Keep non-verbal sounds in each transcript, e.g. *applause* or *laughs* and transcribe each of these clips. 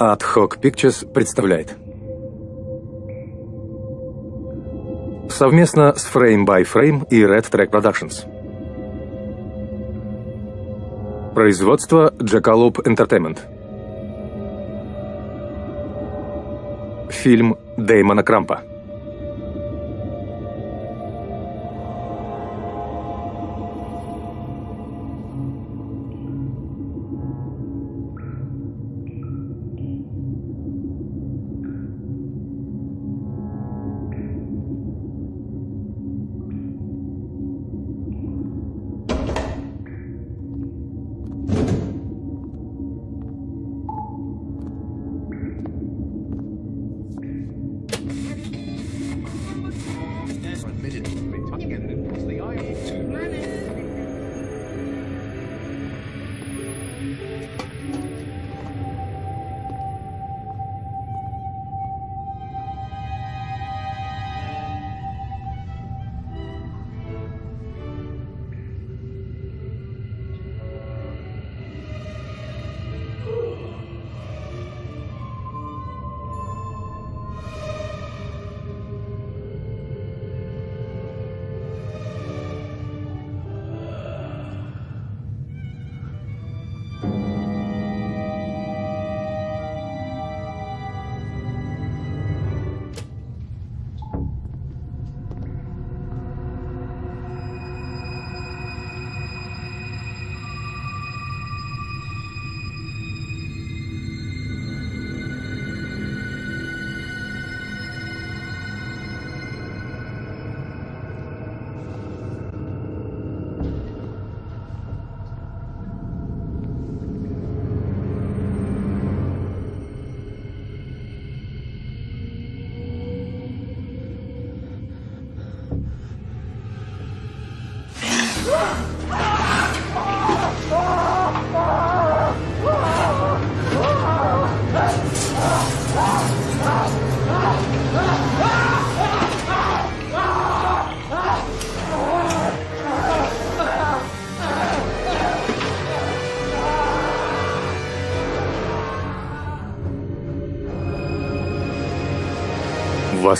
Ad Hoc Pictures представляет Совместно с Frame by Frame и Red Track Productions Производство Jackalope Entertainment Фильм Дэймона Крампа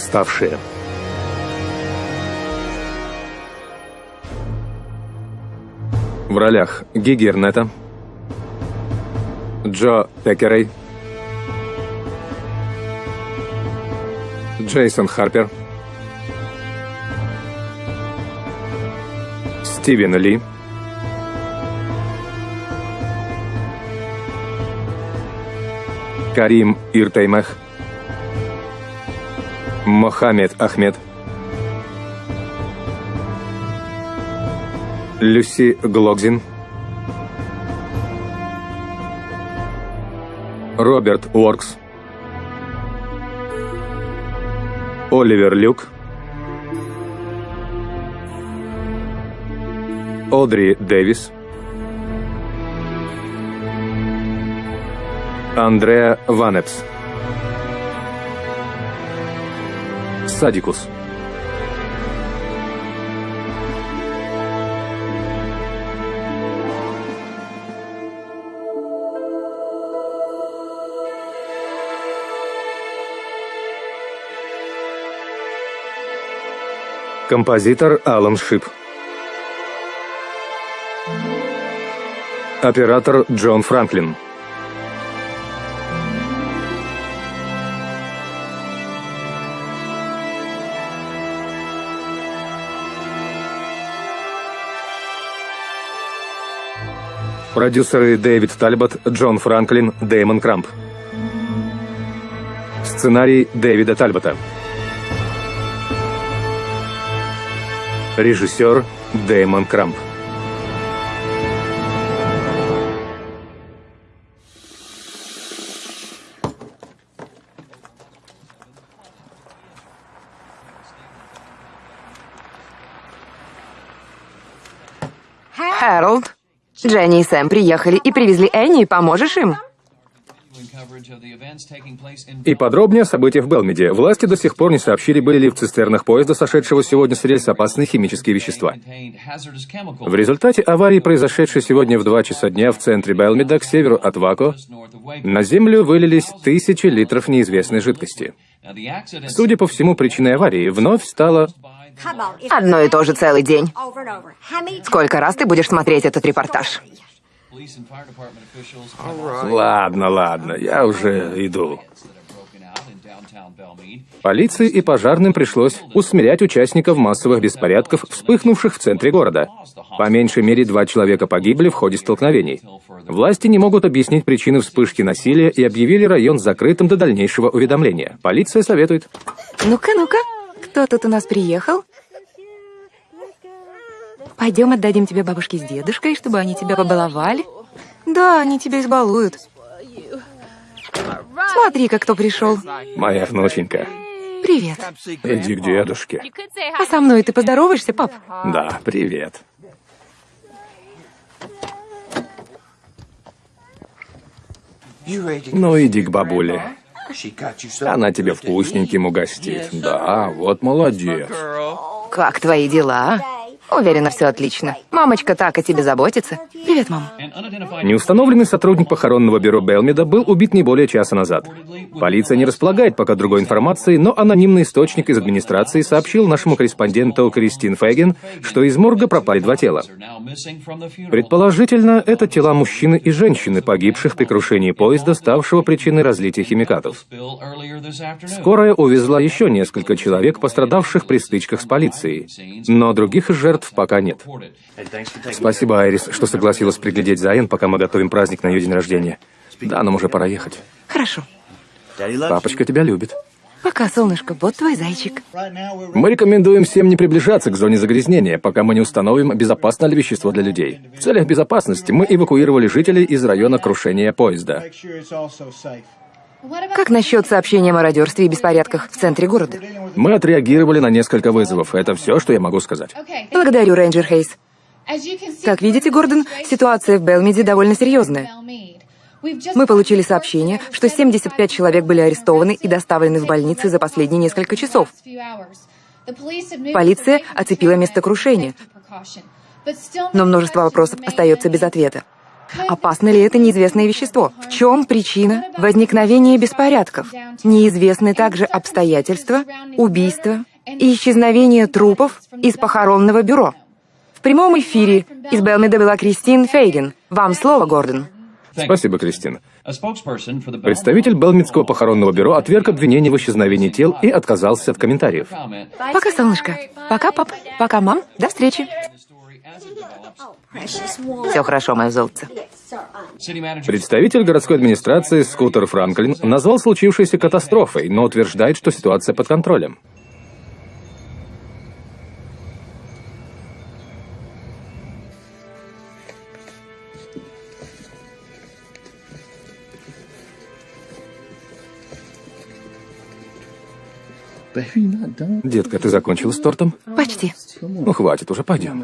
Восставшие. В ролях Гиги Эрнета, Джо Пекерей, Джейсон Харпер, Стивен Ли, Карим Иртеймех, Мохаммед Ахмед, Люси Глокзин, Роберт Уоркс, Оливер Люк, Одри Дэвис, Андреа Ванепс. Садикус. Композитор Алан Шип. Оператор Джон Франклин. Продюсеры Дэвид Тальбот, Джон Франклин, Дэймон Крамп. Сценарий Дэвида Тальбота. Режиссер Дэймон Крамп. Дженни и Сэм приехали и привезли Энни, поможешь им? И подробнее о событиях в Белмеде. Власти до сих пор не сообщили, были ли в цистернах поезда, сошедшего сегодня с рельс, опасные химические вещества. В результате аварии, произошедшей сегодня в 2 часа дня в центре Белмеда, к северу от Вако, на землю вылились тысячи литров неизвестной жидкости. Судя по всему, причиной аварии вновь стала... Одно и то же целый день. Сколько раз ты будешь смотреть этот репортаж? Ладно, ладно, я уже иду. Полиции и пожарным пришлось усмирять участников массовых беспорядков, вспыхнувших в центре города. По меньшей мере два человека погибли в ходе столкновений. Власти не могут объяснить причины вспышки насилия и объявили район закрытым до дальнейшего уведомления. Полиция советует. Ну-ка, ну-ка, кто тут у нас приехал? Пойдем отдадим тебе бабушке с дедушкой, чтобы они тебя побаловали. Да, они тебя избалуют. Смотри-ка, кто пришел. Моя внученька. Привет. Иди к дедушке. А со мной ты поздороваешься, пап? Да, привет. Ну, иди к бабуле. Она тебе вкусненьким угостит. Да, вот молодец. Как твои дела? а? Уверена, все отлично. Мамочка так о тебе заботится. Привет, мам. Неустановленный сотрудник похоронного бюро Белмеда был убит не более часа назад. Полиция не располагает пока другой информацией, но анонимный источник из администрации сообщил нашему корреспонденту Кристин Феген, что из морга пропали два тела. Предположительно, это тела мужчины и женщины, погибших при крушении поезда, ставшего причиной разлития химикатов. Скорая увезла еще несколько человек, пострадавших при стычках с полицией, но других жертв пока нет. Спасибо, Айрис, что согласилась приглядеть за Энн, пока мы готовим праздник на ее день рождения. Да, нам уже пора ехать. Хорошо. Папочка тебя любит. Пока, солнышко, вот твой зайчик. Мы рекомендуем всем не приближаться к зоне загрязнения, пока мы не установим, безопасно ли вещество для людей. В целях безопасности мы эвакуировали жителей из района крушения поезда. Как насчет сообщения о мародерстве и беспорядках в центре города? Мы отреагировали на несколько вызовов. Это все, что я могу сказать. Благодарю, рейнджер Хейс. Как видите, Гордон, ситуация в Белмиде довольно серьезная. Мы получили сообщение, что 75 человек были арестованы и доставлены в больницы за последние несколько часов. Полиция оцепила место крушения, но множество вопросов остается без ответа. Опасно ли это неизвестное вещество? В чем причина возникновения беспорядков? Неизвестны также обстоятельства убийства и исчезновения трупов из похоронного бюро. В прямом эфире из Белмеда была Кристин Фейген. Вам слово, Гордон. Спасибо, Кристина. Представитель Белмитского похоронного бюро отверг обвинение в исчезновении тел и отказался от комментариев. Пока, солнышко. Пока, пап. Пока, мам. До встречи. Все хорошо, мое золотце. Представитель городской администрации Скутер Франклин назвал случившееся катастрофой, но утверждает, что ситуация под контролем. Детка, ты закончила с тортом? Почти. Ну, хватит, уже пойдем.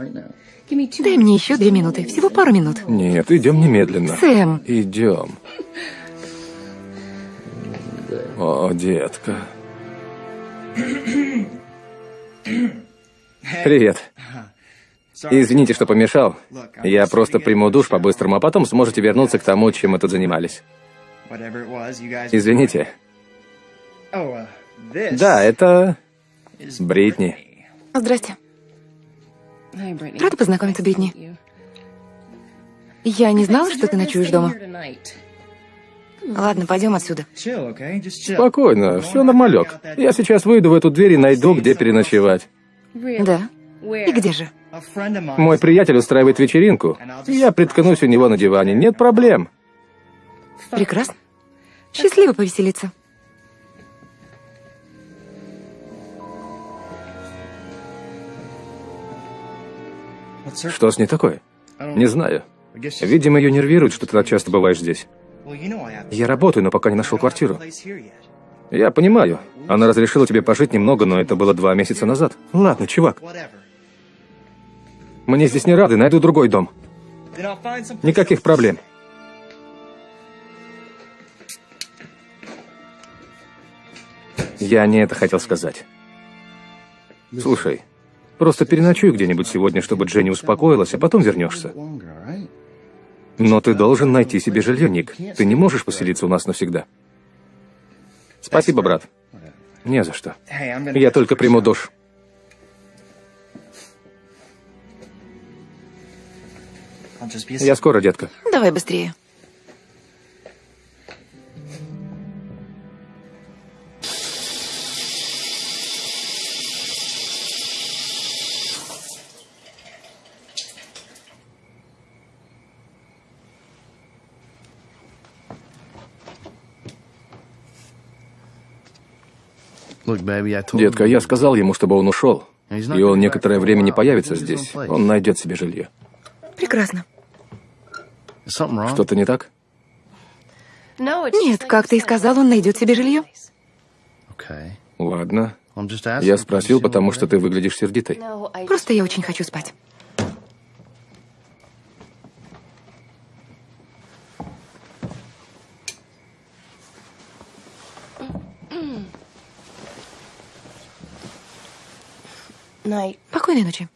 Дай мне еще две минуты. Всего пару минут. Нет, идем немедленно. Сэм. Идем. О, детка. Привет. Извините, что помешал. Я просто приму душ по-быстрому, а потом сможете вернуться к тому, чем мы тут занимались. Извините. Да, это... Бритни. Здрасте. Рада познакомиться, Бритни. Я не знала, что ты ночуешь дома. Ладно, пойдем отсюда. Спокойно, все нормалек. Я сейчас выйду в эту дверь и найду, где переночевать. Да. И где же? Мой приятель устраивает вечеринку. Я приткнусь у него на диване. Нет проблем. Прекрасно. Счастливо повеселиться. Что с ней такое? Не знаю. Видимо, ее нервирует, что ты так часто бываешь здесь. Я работаю, но пока не нашел квартиру. Я понимаю. Она разрешила тебе пожить немного, но это было два месяца назад. Ладно, чувак. Мне здесь не рады, найду другой дом. Никаких проблем. Я не это хотел сказать. Слушай, просто переночуй где-нибудь сегодня, чтобы Дженни успокоилась, а потом вернешься. Но ты должен найти себе жилье, Ник. Ты не можешь поселиться у нас навсегда. Спасибо, брат. Не за что. Я только приму душ. Я скоро, детка. Давай быстрее. Детка, я сказал ему, чтобы он ушел. И он некоторое время не появится здесь. Он найдет себе жилье. Прекрасно. Что-то не так? Нет, как ты и сказал, он найдет себе жилье. Ладно. Я спросил, потому что ты выглядишь сердитой. Просто я очень хочу спать. Спокойной ночи.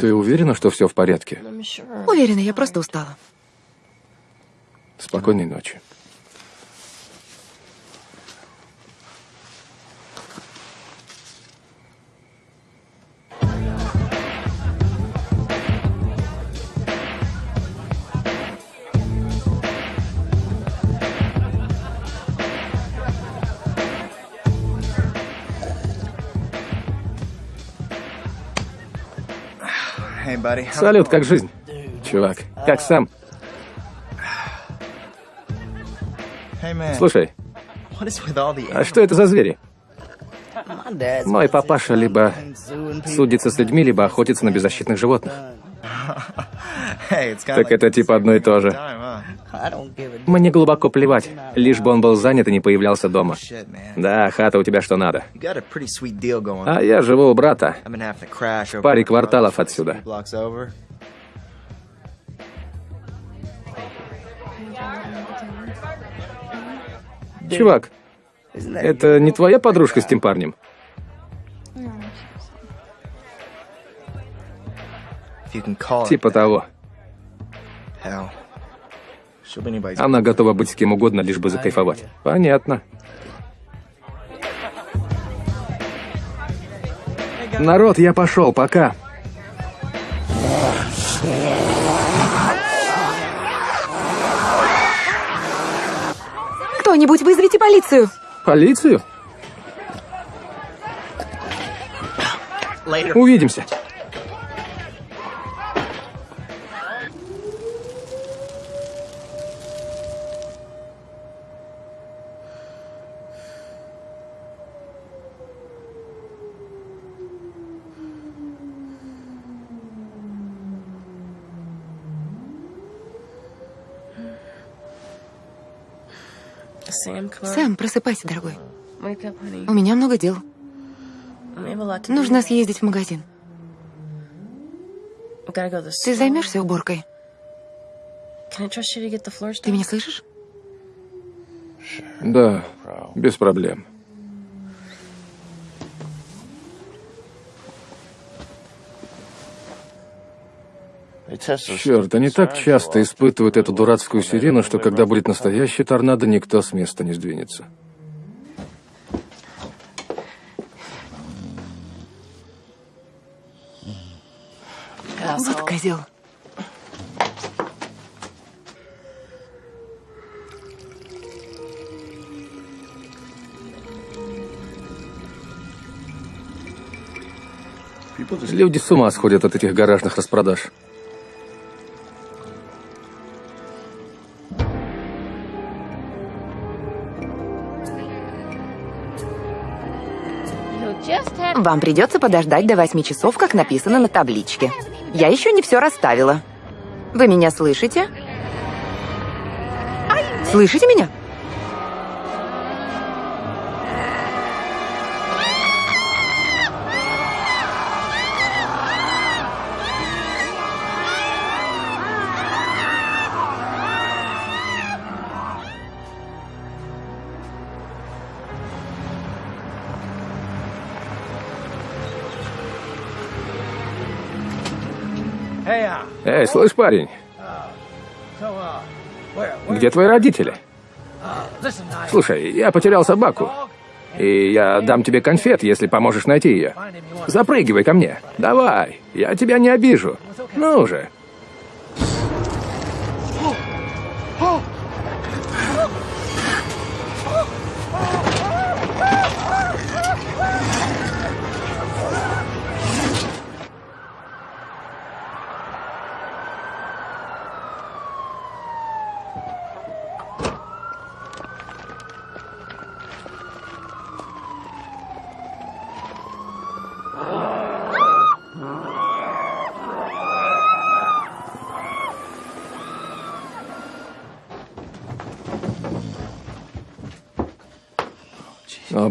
Ты уверена, что все в порядке? Уверена, я просто устала. Спокойной ночи. Салют, как жизнь? Чувак, как сам? Слушай, а что это за звери? Мой папаша либо судится с людьми, либо охотится на беззащитных животных. Так это типа одно и то же. Мне глубоко плевать, лишь бы он был занят и не появлялся дома. Да, хата у тебя что надо. А я живу у брата. В паре кварталов отсюда. Чувак, это не твоя подружка с тем парнем? Типа того. Она готова быть с кем угодно, лишь бы закайфовать. Понятно. Народ, я пошел, пока. Кто-нибудь вызовите полицию. Полицию? Увидимся. Сэм, просыпайся, дорогой. У меня много дел. Нужно съездить в магазин. Ты займешься уборкой? Ты меня слышишь? Да, без проблем. Черт, они так часто испытывают эту дурацкую сирену, что когда будет настоящий торнадо, никто с места не сдвинется. Вот козел. Люди с ума сходят от этих гаражных распродаж. Вам придется подождать до восьми часов, как написано на табличке. Я еще не все расставила. Вы меня слышите? Слышите меня? Эй, слышь, парень, где твои родители? Слушай, я потерял собаку. И я дам тебе конфет, если поможешь найти ее. Запрыгивай ко мне. Давай, я тебя не обижу. Ну же.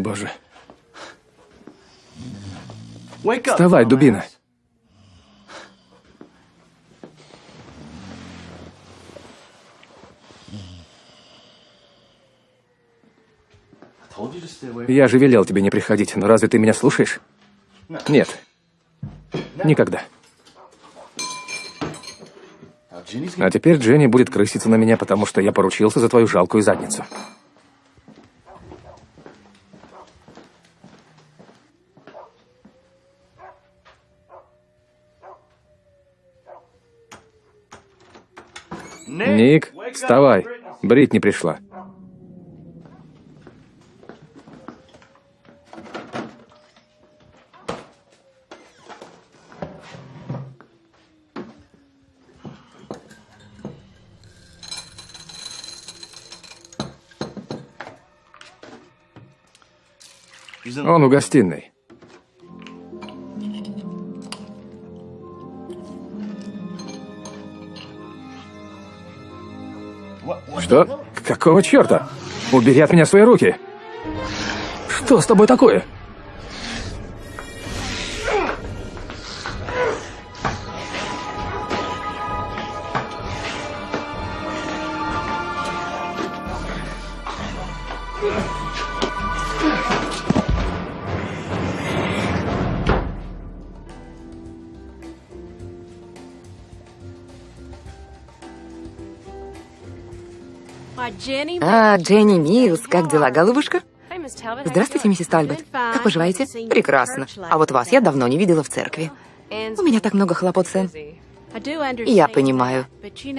Боже. Вставай, дубина. Я же велел тебе не приходить, но разве ты меня слушаешь? Нет. Никогда. А теперь Дженни будет крыситься на меня, потому что я поручился за твою жалкую задницу. Ник, вставай. Брит не пришла. Он в гостиной. Что? Какого черта? Убери от меня свои руки. Что с тобой такое? А, Дженни Милс, как дела, голубушка? Здравствуйте, миссис Тальбот. Как поживаете? Прекрасно. А вот вас я давно не видела в церкви. У меня так много хлопот, Сэм. Я понимаю.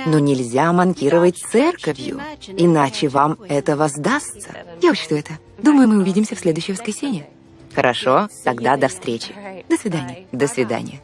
Но нельзя манкировать церковью, иначе вам это воздастся. Я учту это. Думаю, мы увидимся в следующее воскресенье. Хорошо, тогда до встречи. До свидания. До свидания.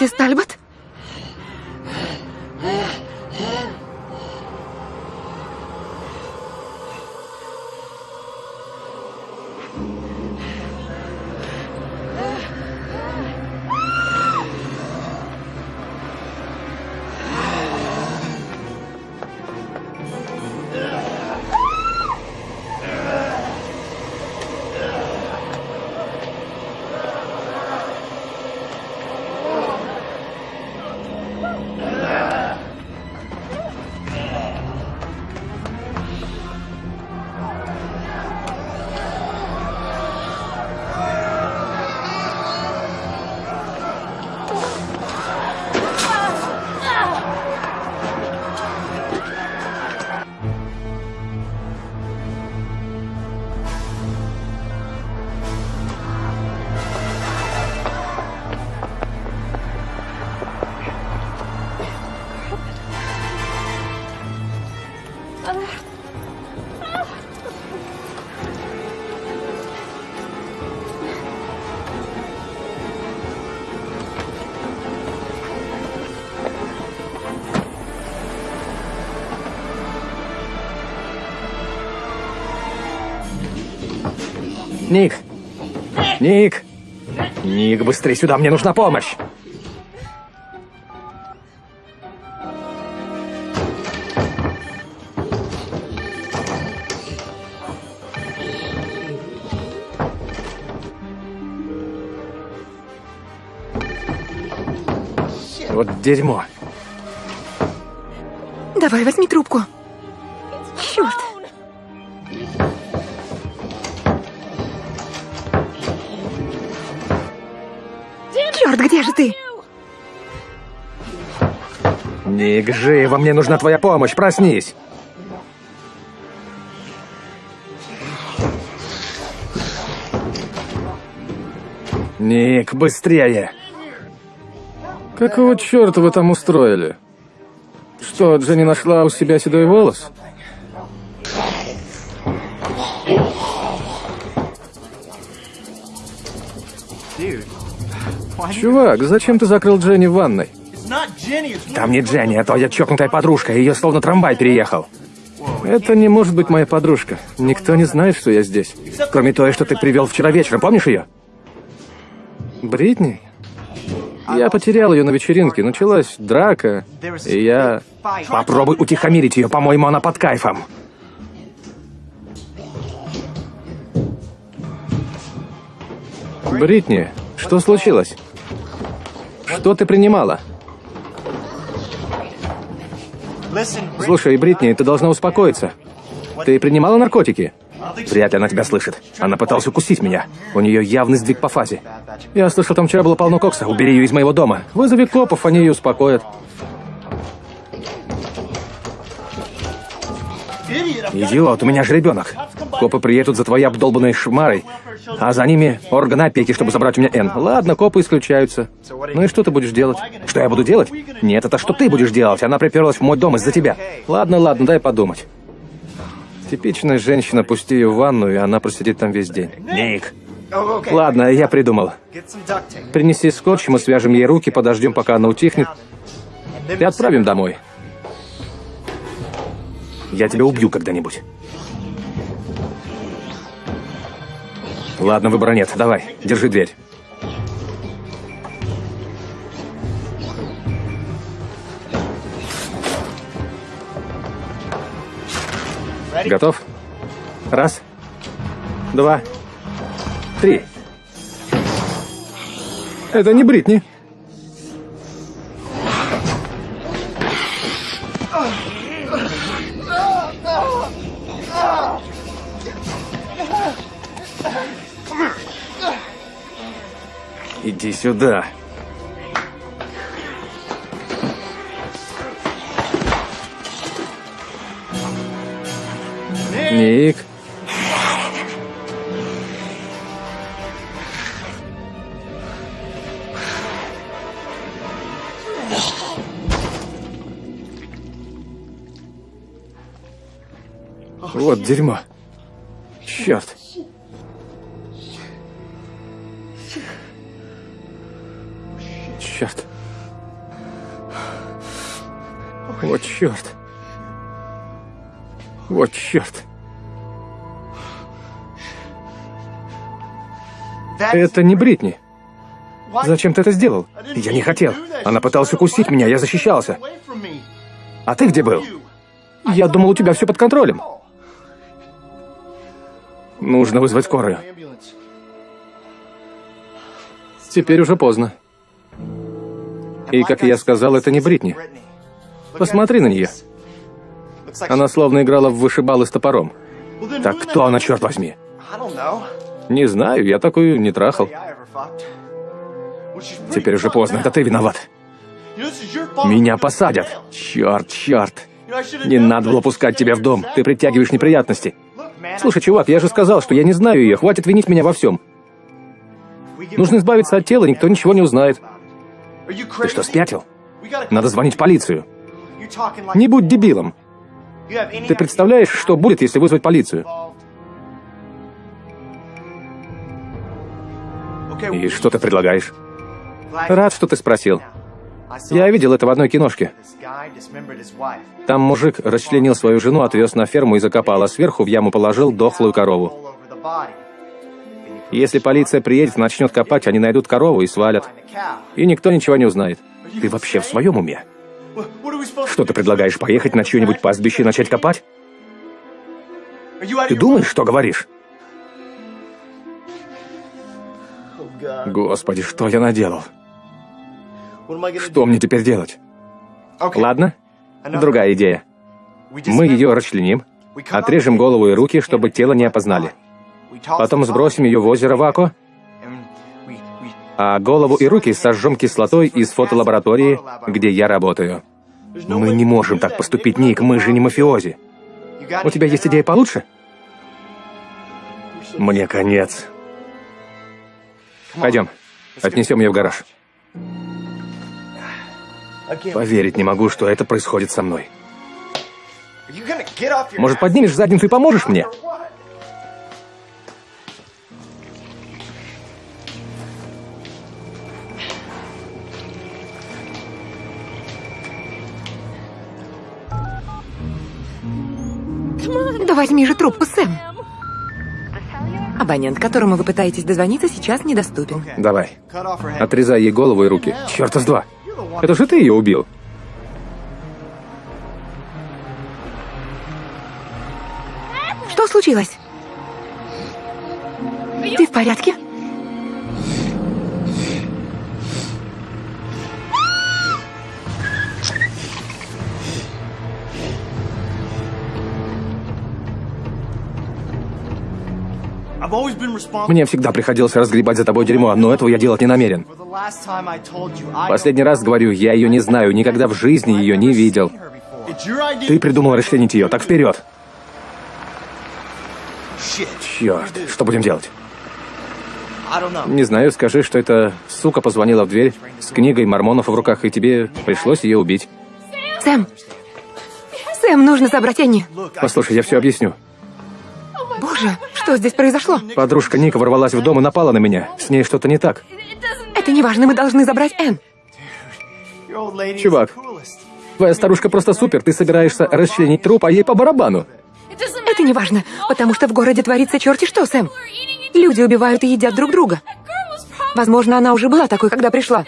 Миссис Тальбот? Ник! Ник! Ник, быстрее сюда, мне нужна помощь! Вот дерьмо. Давай, возьми трубку. Ник, живо, мне нужна твоя помощь, проснись! Ник, быстрее! Какого черта вы там устроили? Что, Дженни нашла у себя седой волос? Чувак, зачем ты закрыл Дженни в ванной? Там не Дженни, а твоя чокнутая подружка, ее словно трамвай переехал. Это не может быть моя подружка. Никто не знает, что я здесь. Кроме той, что ты привел вчера вечером, помнишь ее? Бритни? Я потерял ее на вечеринке, началась драка, и я... Попробуй утихомирить ее, по-моему, она под кайфом. Бритни, что случилось? Что ты принимала? Слушай, Бритни, ты должна успокоиться. Ты принимала наркотики? Вряд ли она тебя слышит. Она пыталась укусить меня. У нее явный сдвиг по фазе. Я слышал, там вчера было полно кокса. Убери ее из моего дома. Вызови копов, они ее успокоят. Идиот, у меня же ребенок. Копы приедут за твоей обдолбанной шмарой, а за ними органы опеки, чтобы забрать у меня Н. Ладно, копы исключаются. Ну и что ты будешь делать? Что я буду делать? Нет, это что ты будешь делать? Она приперлась в мой дом из-за тебя. Ладно, ладно, дай подумать. Типичная женщина, пусти ее в ванну, и она просидит там весь день. Ник! Ладно, я придумал. Принеси скотч, мы свяжем ей руки, подождем, пока она утихнет, и отправим домой. Я тебя убью когда-нибудь. Ладно, выбора нет. Давай, держи дверь. Готов? Раз, два, три. Это не Бритни. Иди сюда. Ник. Вот дерьмо. Черт. Черт. Вот черт. Вот черт. Это не Бритни. Зачем ты это сделал? Я не хотел. Она пыталась укусить меня, я защищался. А ты где был? Я думал, у тебя все под контролем. Нужно вызвать скорую. Теперь уже поздно. И, как я сказал, это не Бритни. Посмотри на нее. Она словно играла в вышибалы с топором. Так кто она, черт возьми? Не знаю, я такую не трахал. Теперь уже поздно, это ты виноват. Меня посадят. Черт, черт. Не надо было пускать тебя в дом. Ты притягиваешь неприятности. Слушай, чувак, я же сказал, что я не знаю ее. Хватит винить меня во всем. Нужно избавиться от тела, никто ничего не узнает. Ты что, спятил? Надо звонить в полицию. Не будь дебилом. Ты представляешь, что будет, если вызвать полицию? И что ты предлагаешь? Рад, что ты спросил. Я видел это в одной киношке. Там мужик расчленил свою жену, отвез на ферму и закопал, а сверху в яму положил дохлую корову. Если полиция приедет и начнет копать, они найдут корову и свалят. И никто ничего не узнает. Ты вообще в своем уме? Что ты предлагаешь, поехать на чье-нибудь пастбище и начать копать? Ты думаешь, что говоришь? Господи, что я наделал? Что мне теперь делать? Ладно, другая идея. Мы ее расчленим, отрежем голову и руки, чтобы тело не опознали. Потом сбросим ее в озеро Вако, а голову и руки сожжем кислотой из фотолаборатории, где я работаю. Мы не можем так поступить, Ник, мы же не мафиози. У тебя есть идея получше? Мне конец. Пойдем, отнесем ее в гараж. Поверить не могу, что это происходит со мной. Может, поднимешь задницу и поможешь мне? Да возьми же трубку, Сэм. Абонент, которому вы пытаетесь дозвониться, сейчас недоступен. Давай. Отрезай ей голову и руки. Черта с два. Это же ты ее убил. Что случилось? Ты в порядке? Мне всегда приходилось разгребать за тобой дерьмо, но этого я делать не намерен. Последний раз говорю, я ее не знаю, никогда в жизни ее не видел. Ты придумал расчленить ее, так вперед. Черт, что будем делать? Не знаю, скажи, что эта сука позвонила в дверь с книгой мормонов в руках, и тебе пришлось ее убить. Сэм! Сэм, нужно забрать Энни. Послушай, я все объясню. Боже, что здесь произошло? Подружка Ника ворвалась в дом и напала на меня. С ней что-то не так. Это не важно, мы должны забрать Энн. Чувак, твоя старушка просто супер. Ты собираешься расчленить труп, а ей по барабану. Это не важно, потому что в городе творится черти что, Сэм. Люди убивают и едят друг друга. Возможно, она уже была такой, когда пришла.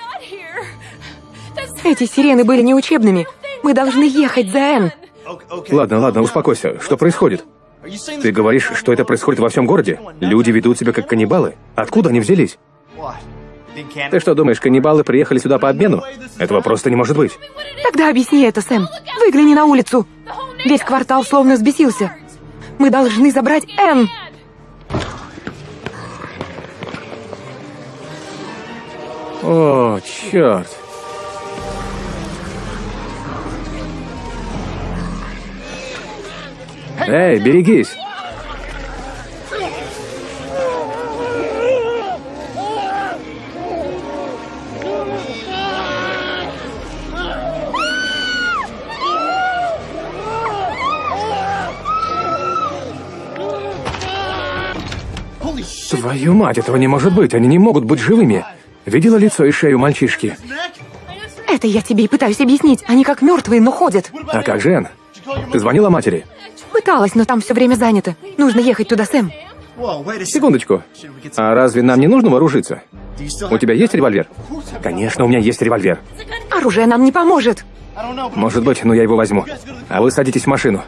Эти сирены были неучебными. Мы должны ехать за Энн. Ладно, ладно, успокойся. Что происходит? Ты говоришь, что это происходит во всем городе? Люди ведут себя как каннибалы? Откуда они взялись? Ты что думаешь, каннибалы приехали сюда по обмену? Этого просто не может быть. Тогда объясни это, Сэм. Выгляни на улицу. Весь квартал словно взбесился. Мы должны забрать Энн. О, черт. Эй, берегись! Твою мать, этого не может быть, они не могут быть живыми. Видела лицо и шею мальчишки? Это я тебе и пытаюсь объяснить. Они как мертвые, но ходят. А как же Энн? Ты звонила матери? Пыталась, но там все время занято. Нужно ехать туда, Сэм. Секундочку. А разве нам не нужно вооружиться? У тебя есть револьвер? Конечно, у меня есть револьвер. Оружие нам не поможет. Может быть, но я его возьму. А вы садитесь в машину.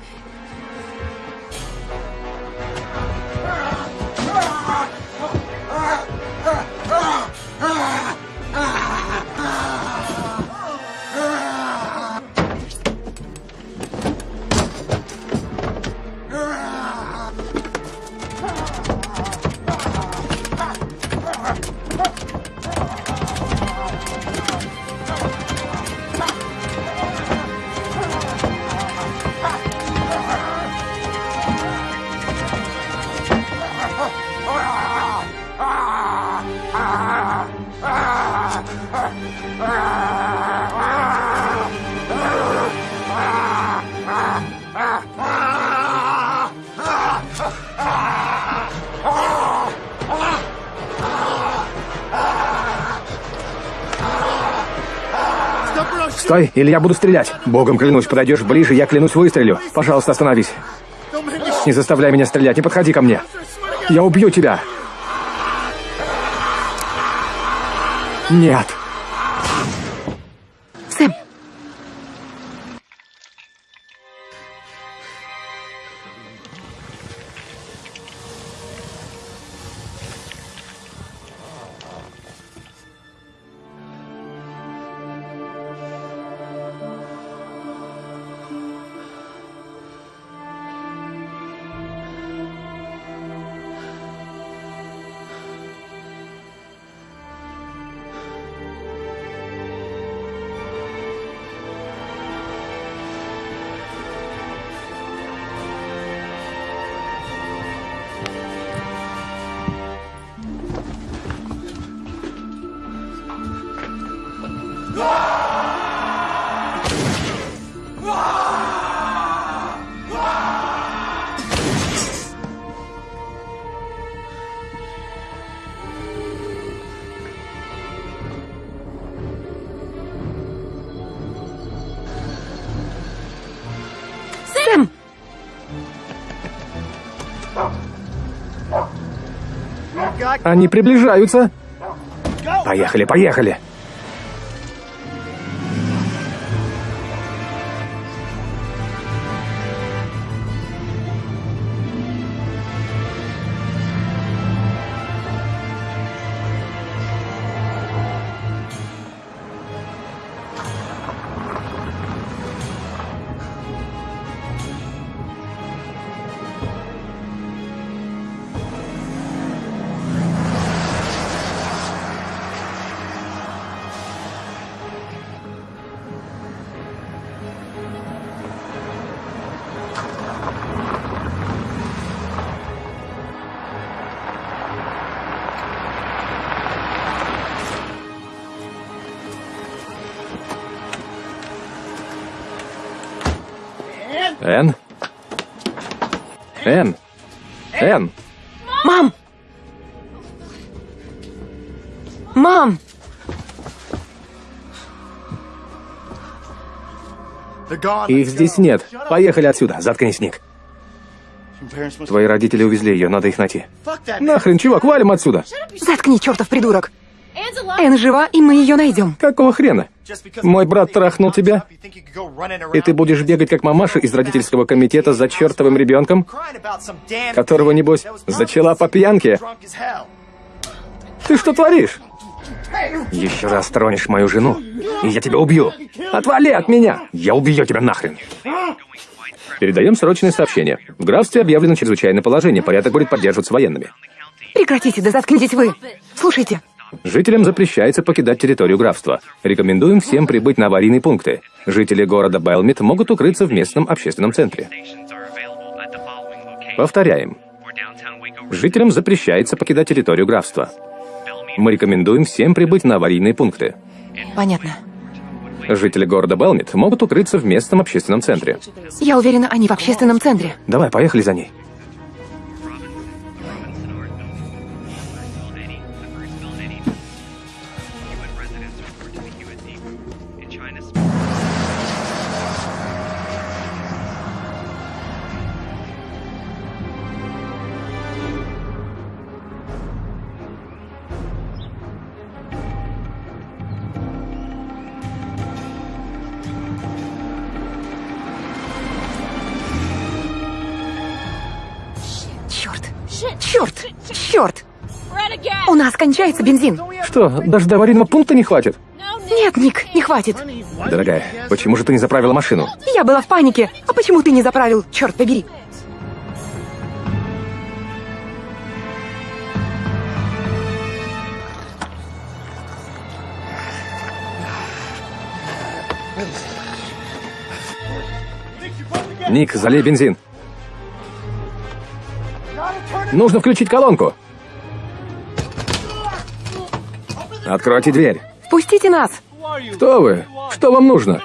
Стой, или я буду стрелять. Богом клянусь, подойдешь ближе, я клянусь выстрелю. Пожалуйста, остановись. Не заставляй меня стрелять, не подходи ко мне. Я убью тебя. Нет. Они приближаются. Поехали, поехали. Их здесь нет. Поехали отсюда. Заткнись, Ник. Твои родители увезли ее, надо их найти. Нахрен, чувак, валим отсюда. Заткни, чертов придурок! Энн жива, и мы ее найдем. Какого хрена? Мой брат трахнул тебя, и ты будешь бегать как мамаша из родительского комитета за чертовым ребенком, которого, небось, зачала по пьянке. Ты что творишь? Еще раз тронешь мою жену, и я тебя убью. Отвали от меня! Я убью тебя нахрен. Передаем срочное сообщение. В графстве объявлено чрезвычайное положение. Порядок будет поддерживаться военными. Прекратите, да заткнитесь вы! Слушайте, Жителям запрещается покидать территорию графства. Рекомендуем всем прибыть на аварийные пункты. Жители города Белмит могут укрыться в местном общественном центре. Повторяем. Жителям запрещается покидать территорию графства. Мы рекомендуем всем прибыть на аварийные пункты. Понятно. Жители города Белмит могут укрыться в местном общественном центре. Я уверена, они в общественном центре. Давай, поехали за ней. Кончается бензин. Что, даже до аварийного пункта не хватит? Нет, Ник, не хватит. Дорогая, почему же ты не заправила машину? Я была в панике. А почему ты не заправил? Черт побери. Ник, залей бензин. Нужно включить колонку. Откройте дверь. Впустите нас. Кто вы? Что вам нужно?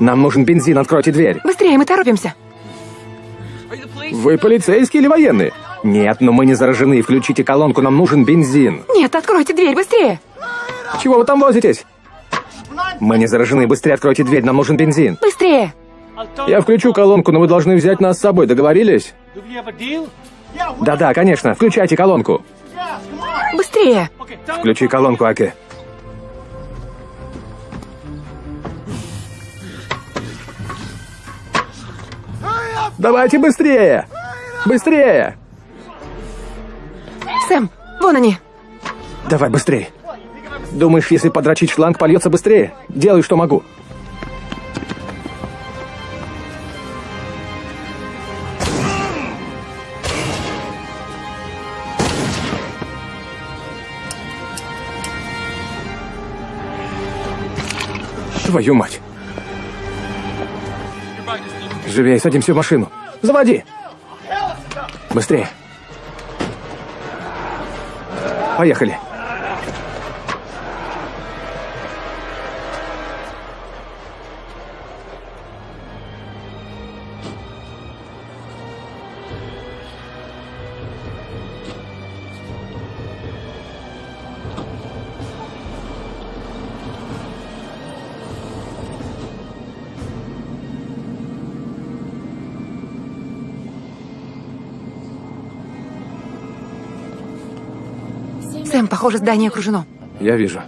Нам нужен бензин, откройте дверь. Быстрее, мы торопимся. Вы полицейский или военный? Нет, но мы не заражены. Включите колонку, нам нужен бензин. Нет, откройте дверь, быстрее. Чего вы там возитесь? Мы не заражены. Быстрее откройте дверь, нам нужен бензин. Быстрее. Я включу колонку, но вы должны взять нас с собой. Договорились? Да-да, конечно. Включайте колонку. Быстрее! Включи колонку, Аки. Давайте быстрее! Быстрее! Сэм, вон они! Давай быстрее! Думаешь, если подрочить шланг, польется быстрее? Делай, что могу. Твою мать. Живее, садимся в машину. Заводи! Быстрее. Поехали. Сэм, похоже, здание окружено. Я вижу.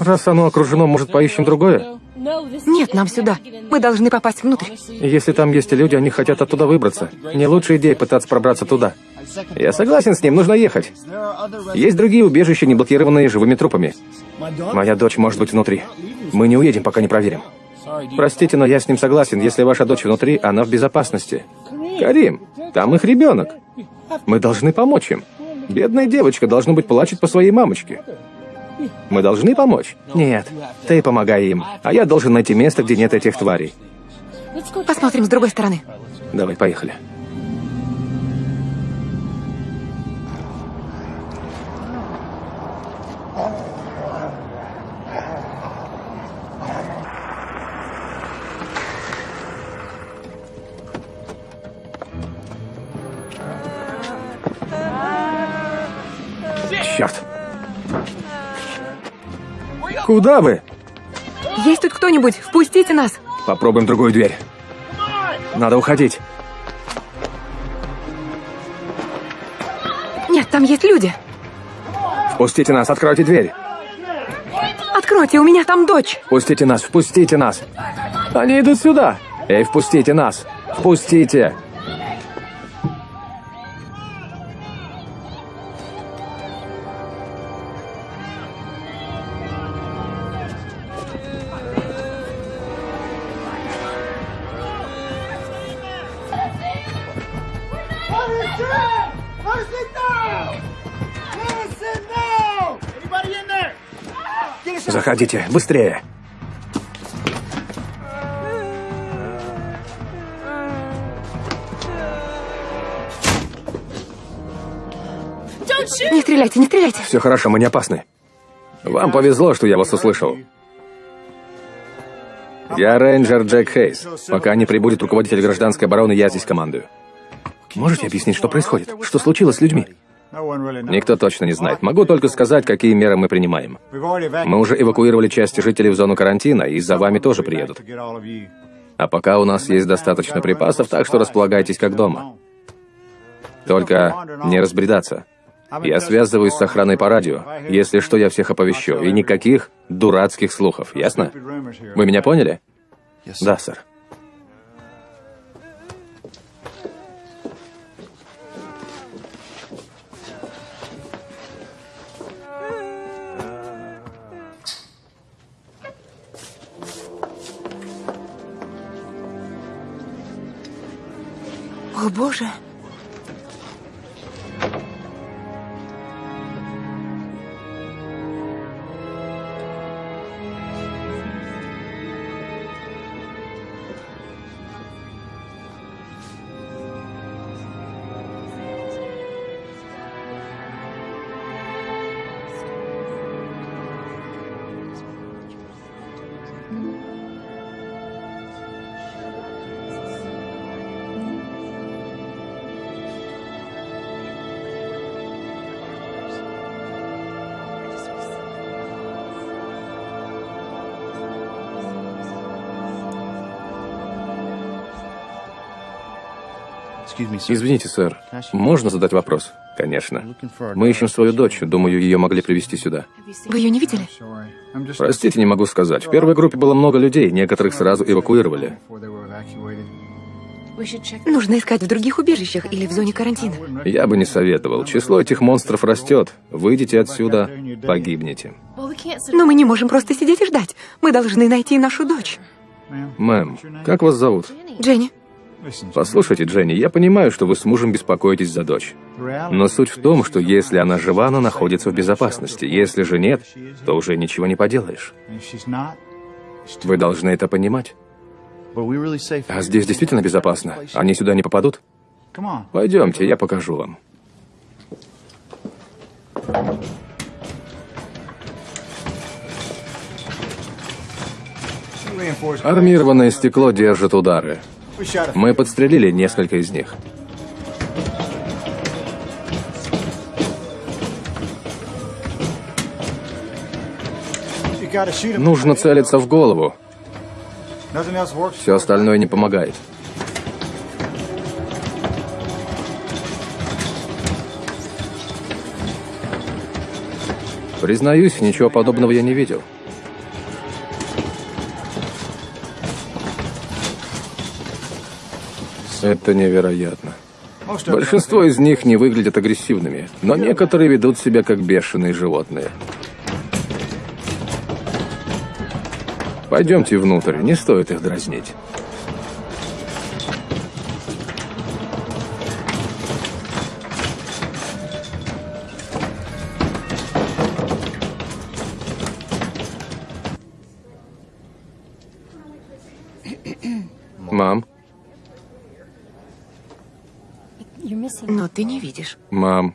Раз оно окружено, может, поищем другое? Нет, нам сюда. Мы должны попасть внутрь. Если там есть люди, они хотят оттуда выбраться. Не лучшая идея пытаться пробраться туда. Я согласен с ним, нужно ехать. Есть другие убежища, не блокированные живыми трупами. Моя дочь может быть внутри. Мы не уедем, пока не проверим. Простите, но я с ним согласен. Если ваша дочь внутри, она в безопасности. Карим, там их ребенок. Мы должны помочь им. Бедная девочка, должно быть, плачет по своей мамочке. Мы должны помочь? Нет, ты помогай им. А я должен найти место, где нет этих тварей. Посмотрим с другой стороны. Давай, поехали. Куда вы? Есть тут кто-нибудь? Впустите нас. Попробуем другую дверь. Надо уходить. Нет, там есть люди. Впустите нас, откройте дверь. Откройте, у меня там дочь. Впустите нас, впустите нас. Они идут сюда. Эй, впустите нас. Впустите. Заходите, быстрее. Не стреляйте, не стреляйте. Все хорошо, мы не опасны. Вам повезло, что я вас услышал. Я рейнджер Джек Хейс. Пока не прибудет руководитель гражданской обороны, я здесь командую. Можете объяснить, что происходит? Что случилось с людьми? Никто точно не знает. Могу только сказать, какие меры мы принимаем. Мы уже эвакуировали часть жителей в зону карантина, и за вами тоже приедут. А пока у нас есть достаточно припасов, так что располагайтесь как дома. Только не разбредаться. Я связываюсь с охраной по радио. Если что, я всех оповещу. И никаких дурацких слухов, ясно? Вы меня поняли? Да, сэр. Боже. Извините, сэр, можно задать вопрос? Конечно. Мы ищем свою дочь. Думаю, ее могли привести сюда. Вы ее не видели? Простите, не могу сказать. В первой группе было много людей, некоторых сразу эвакуировали. Нужно искать в других убежищах или в зоне карантина. Я бы не советовал. Число этих монстров растет. Выйдете отсюда, погибнете. Но мы не можем просто сидеть и ждать. Мы должны найти нашу дочь. Мэм, как вас зовут? Дженни, Послушайте, Дженни, я понимаю, что вы с мужем беспокоитесь за дочь. Но суть в том, что если она жива, она находится в безопасности. Если же нет, то уже ничего не поделаешь. Вы должны это понимать. А здесь действительно безопасно? Они сюда не попадут? Пойдемте, я покажу вам. Армированное стекло держит удары. Мы подстрелили несколько из них. Нужно целиться в голову. Все остальное не помогает. Признаюсь, ничего подобного я не видел. Это невероятно. Большинство из них не выглядят агрессивными, но некоторые ведут себя как бешеные животные. Пойдемте внутрь, не стоит их дразнить. Но ты не видишь. мам,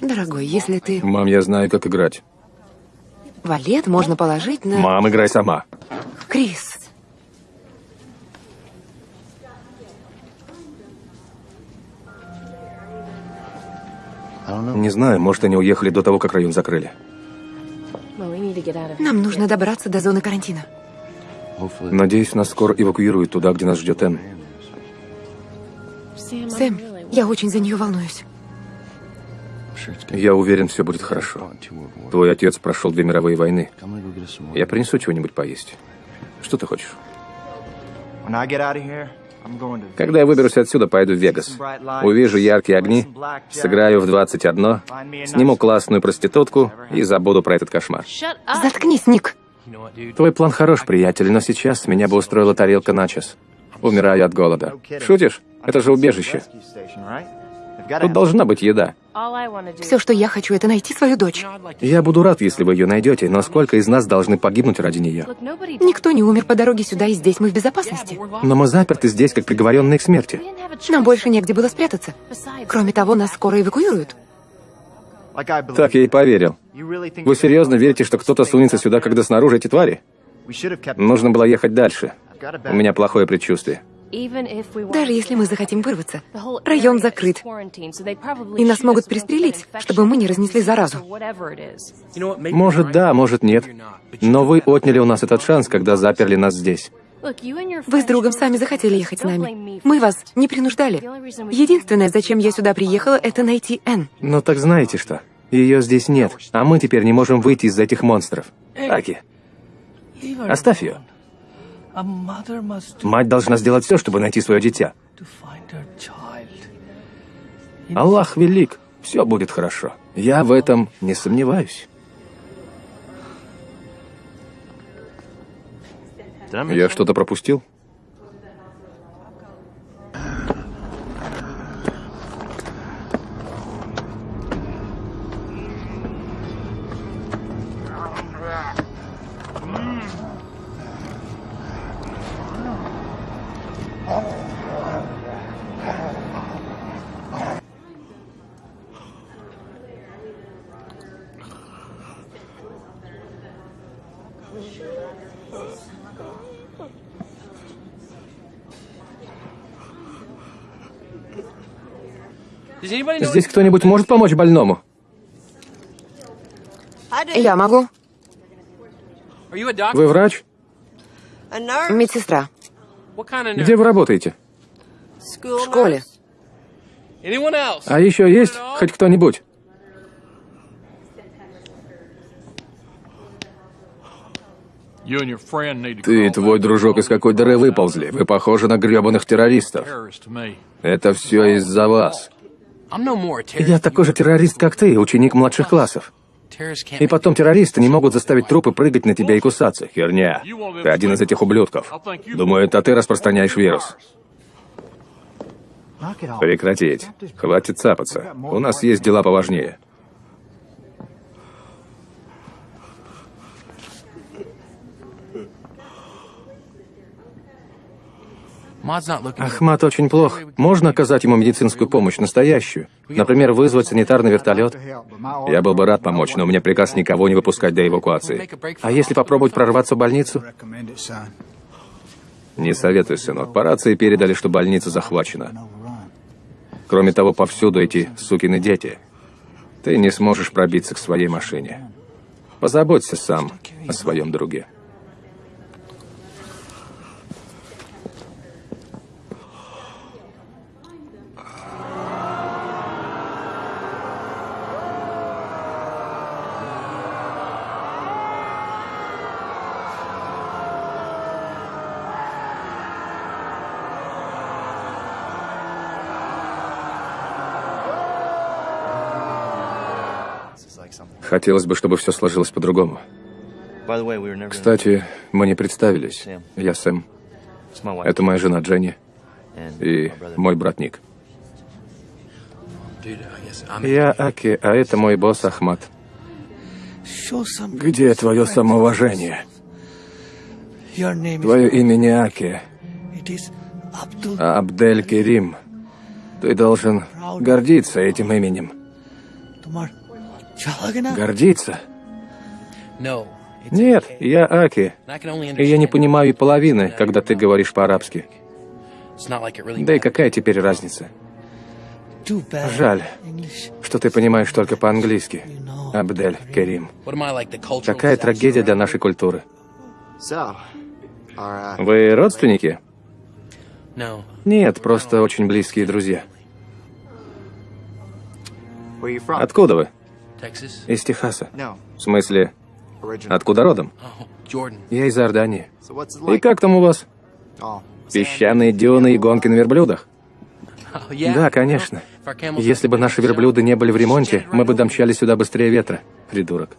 Дорогой, если ты мам, я знаю, как играть. валет, можно положить на... Мам, играй сама. Крис, Не знаю, может, они уехали до того, как район закрыли. нам нужно добраться до зоны карантина. Надеюсь, нас скоро эвакуируют туда, где нас ждет Энн. Сэм, я очень за нее волнуюсь. Я уверен, все будет хорошо. Твой отец прошел две мировые войны. Я принесу чего-нибудь поесть. Что ты хочешь? Когда я выберусь отсюда, пойду в Вегас. Увижу яркие огни, сыграю в 21, сниму классную проститутку и забуду про этот кошмар. Заткнись, Ник. Твой план хорош, приятель, но сейчас меня бы устроила тарелка начос. Умираю от голода. Шутишь? Это же убежище. Тут должна быть еда. Все, что я хочу, это найти свою дочь. Я буду рад, если вы ее найдете, но сколько из нас должны погибнуть ради нее? Никто не умер по дороге сюда, и здесь мы в безопасности. Но мы заперты здесь, как приговоренные к смерти. Нам больше негде было спрятаться. Кроме того, нас скоро эвакуируют. Так я и поверил. Вы серьезно верите, что кто-то сунется сюда, когда снаружи эти твари? Нужно было ехать дальше. У меня плохое предчувствие. Даже если мы захотим вырваться, район закрыт. И нас могут пристрелить, чтобы мы не разнесли заразу. Может, да, может, нет. Но вы отняли у нас этот шанс, когда заперли нас здесь. Вы с другом сами захотели ехать с нами. Мы вас не принуждали. Единственное, зачем я сюда приехала, это найти Энн. Ну так знаете что? Ее здесь нет, а мы теперь не можем выйти из этих монстров. Аки, оставь ее. Мать должна сделать все, чтобы найти свое дитя. Аллах велик, все будет хорошо. Я в этом не сомневаюсь. Я что-то пропустил? Здесь кто-нибудь может помочь больному? Я могу. Вы врач? Медсестра. Где вы работаете? В школе. А еще есть хоть кто-нибудь? Ты и твой дружок из какой дыры выползли. Вы похожи на гребаных террористов. Это все из-за вас. Я такой же террорист, как ты, ученик младших классов. И потом террористы не могут заставить трупы прыгать на тебя и кусаться. Херня. Ты один из этих ублюдков. Думаю, это ты распространяешь вирус. Прекратить. Хватит цапаться. У нас есть дела поважнее. Ахмат очень плох. Можно оказать ему медицинскую помощь, настоящую? Например, вызвать санитарный вертолет? Я был бы рад помочь, но у меня приказ никого не выпускать до эвакуации. А если попробовать прорваться в больницу? Не советую, сынок. По рации передали, что больница захвачена. Кроме того, повсюду эти сукины дети. Ты не сможешь пробиться к своей машине. Позаботься сам о своем друге. Хотелось бы, чтобы все сложилось по-другому. Кстати, мы не представились. Я Сэм. Это моя жена Дженни и мой брат Ник. Я Аки, а это мой босс Ахмат. Где твое самоуважение? Твое имя не Аки, а Абдель Керим. Ты должен гордиться этим именем. Гордиться? Нет, я Аки. И я не понимаю и половины, когда ты говоришь по-арабски. Да и какая теперь разница? Жаль, что ты понимаешь только по-английски. Абдель Керим. Какая трагедия для нашей культуры. Вы родственники? Нет, просто очень близкие друзья. Откуда вы? Из Техаса. В смысле, откуда родом? Я из Иордании. И как там у вас? Песчаные дюны и гонки на верблюдах? Да, конечно. Если бы наши верблюды не были в ремонте, мы бы домчали сюда быстрее ветра. Придурок.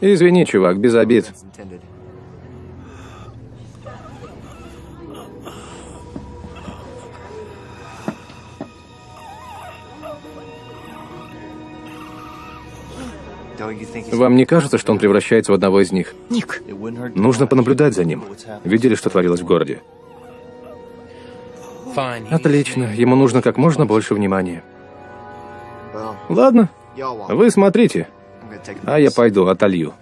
Извини, чувак, без обид. Вам не кажется, что он превращается в одного из них? Ник, Нужно понаблюдать за ним. Видели, что творилось в городе? Отлично. Ему нужно как можно больше внимания. Ладно, вы смотрите, а я пойду отолью.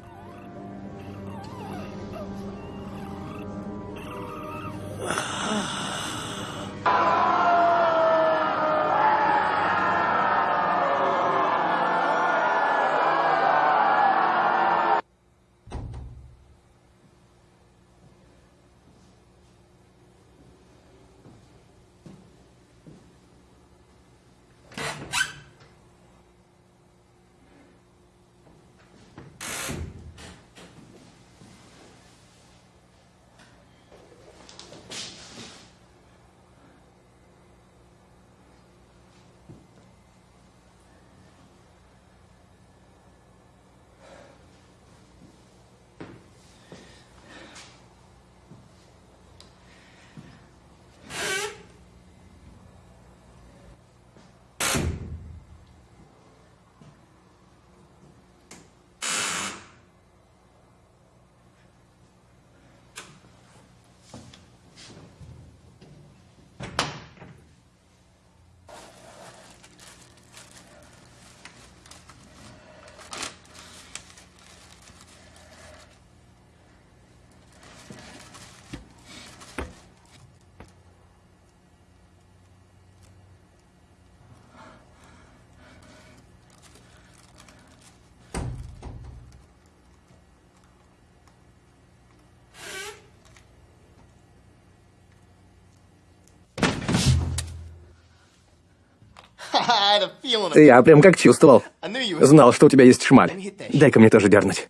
Я прям как чувствовал. You was. Знал, что у тебя есть шмаль. Дай-ка мне тоже дернуть.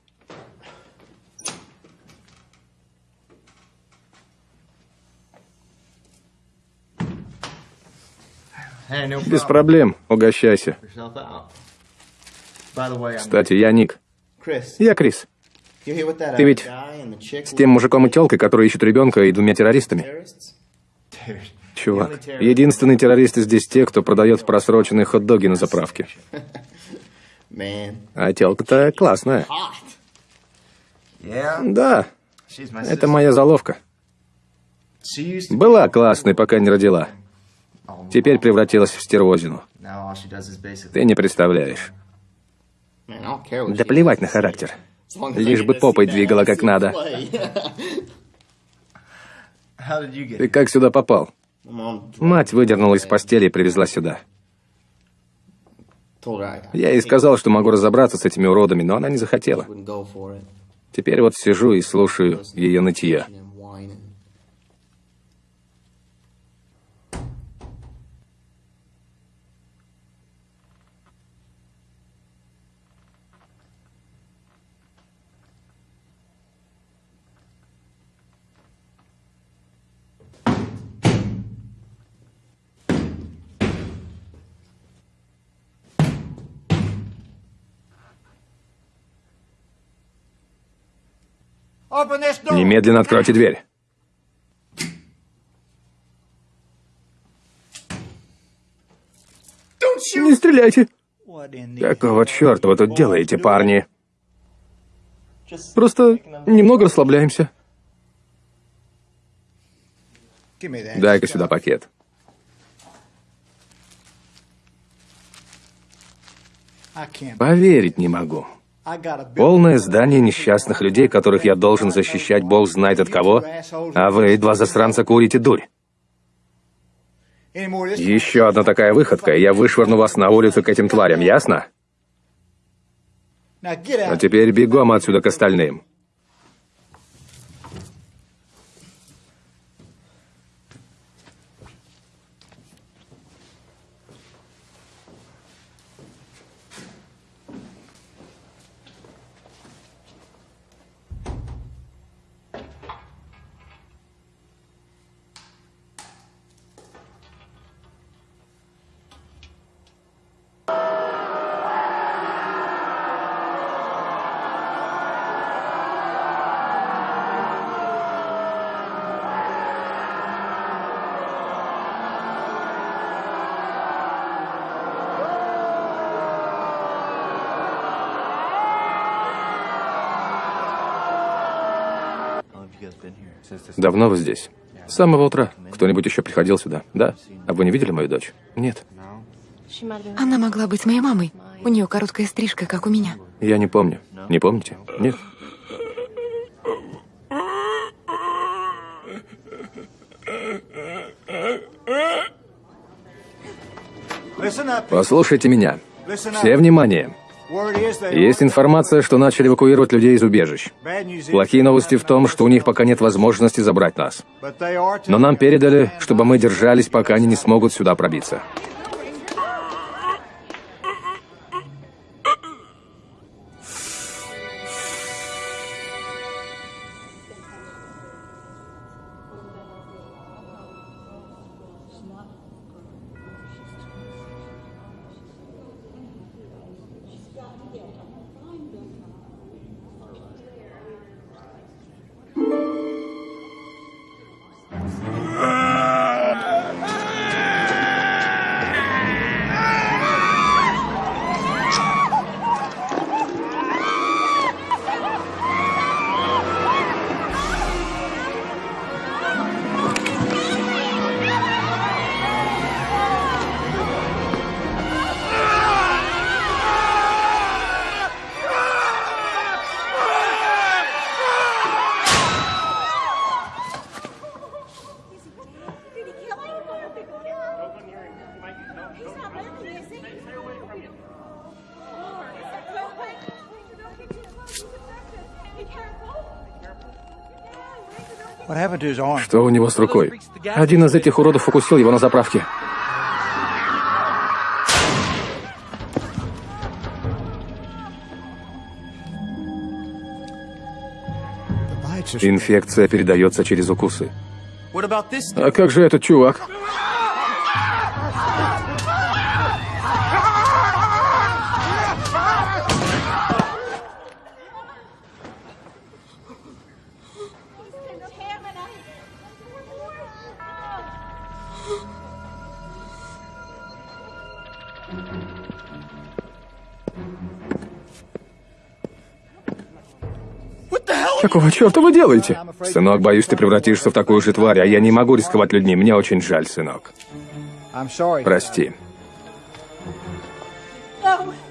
Без проблем, угощайся. Кстати, я Ник. Я Крис. Ты other ведь С тем мужиком и телкой, которые ищут ребенка и двумя террористами. Чувак, единственные террористы здесь те, кто продает просроченные хот-доги на заправке. А телка-то классная. Да, это моя заловка. Была классной, пока не родила. Теперь превратилась в стервозину. Ты не представляешь. Да плевать на характер. Лишь бы попой двигала как надо. *laughs* Ты как сюда попал? Мать выдернула из постели и привезла сюда. Я ей сказал, что могу разобраться с этими уродами, но она не захотела. Теперь вот сижу и слушаю ее нытье. Немедленно откройте дверь. Не стреляйте. Какого черта вы тут делаете, парни? Просто немного расслабляемся. Дай-ка сюда пакет. Поверить не могу. Полное здание несчастных людей, которых я должен защищать бог знает от кого, а вы, два засранца, курите дурь. Еще одна такая выходка, и я вышвырну вас на улицу к этим тварям, ясно? А теперь бегом отсюда к остальным. Давно вы здесь? С самого утра. Кто-нибудь еще приходил сюда? Да? А вы не видели мою дочь? Нет. Она могла быть моей мамой. У нее короткая стрижка, как у меня. Я не помню. Не помните? Нет. Послушайте меня. Все внимание. Есть информация, что начали эвакуировать людей из убежищ. Плохие новости в том, что у них пока нет возможности забрать нас. Но нам передали, чтобы мы держались, пока они не смогут сюда пробиться. Что у него с рукой? Один из этих уродов укусил его на заправке. Инфекция передается через укусы. А как же этот чувак? Какого черта вы делаете? Сынок, боюсь, ты превратишься в такую же тварь, а я не могу рисковать людьми. Мне очень жаль, сынок. Прости.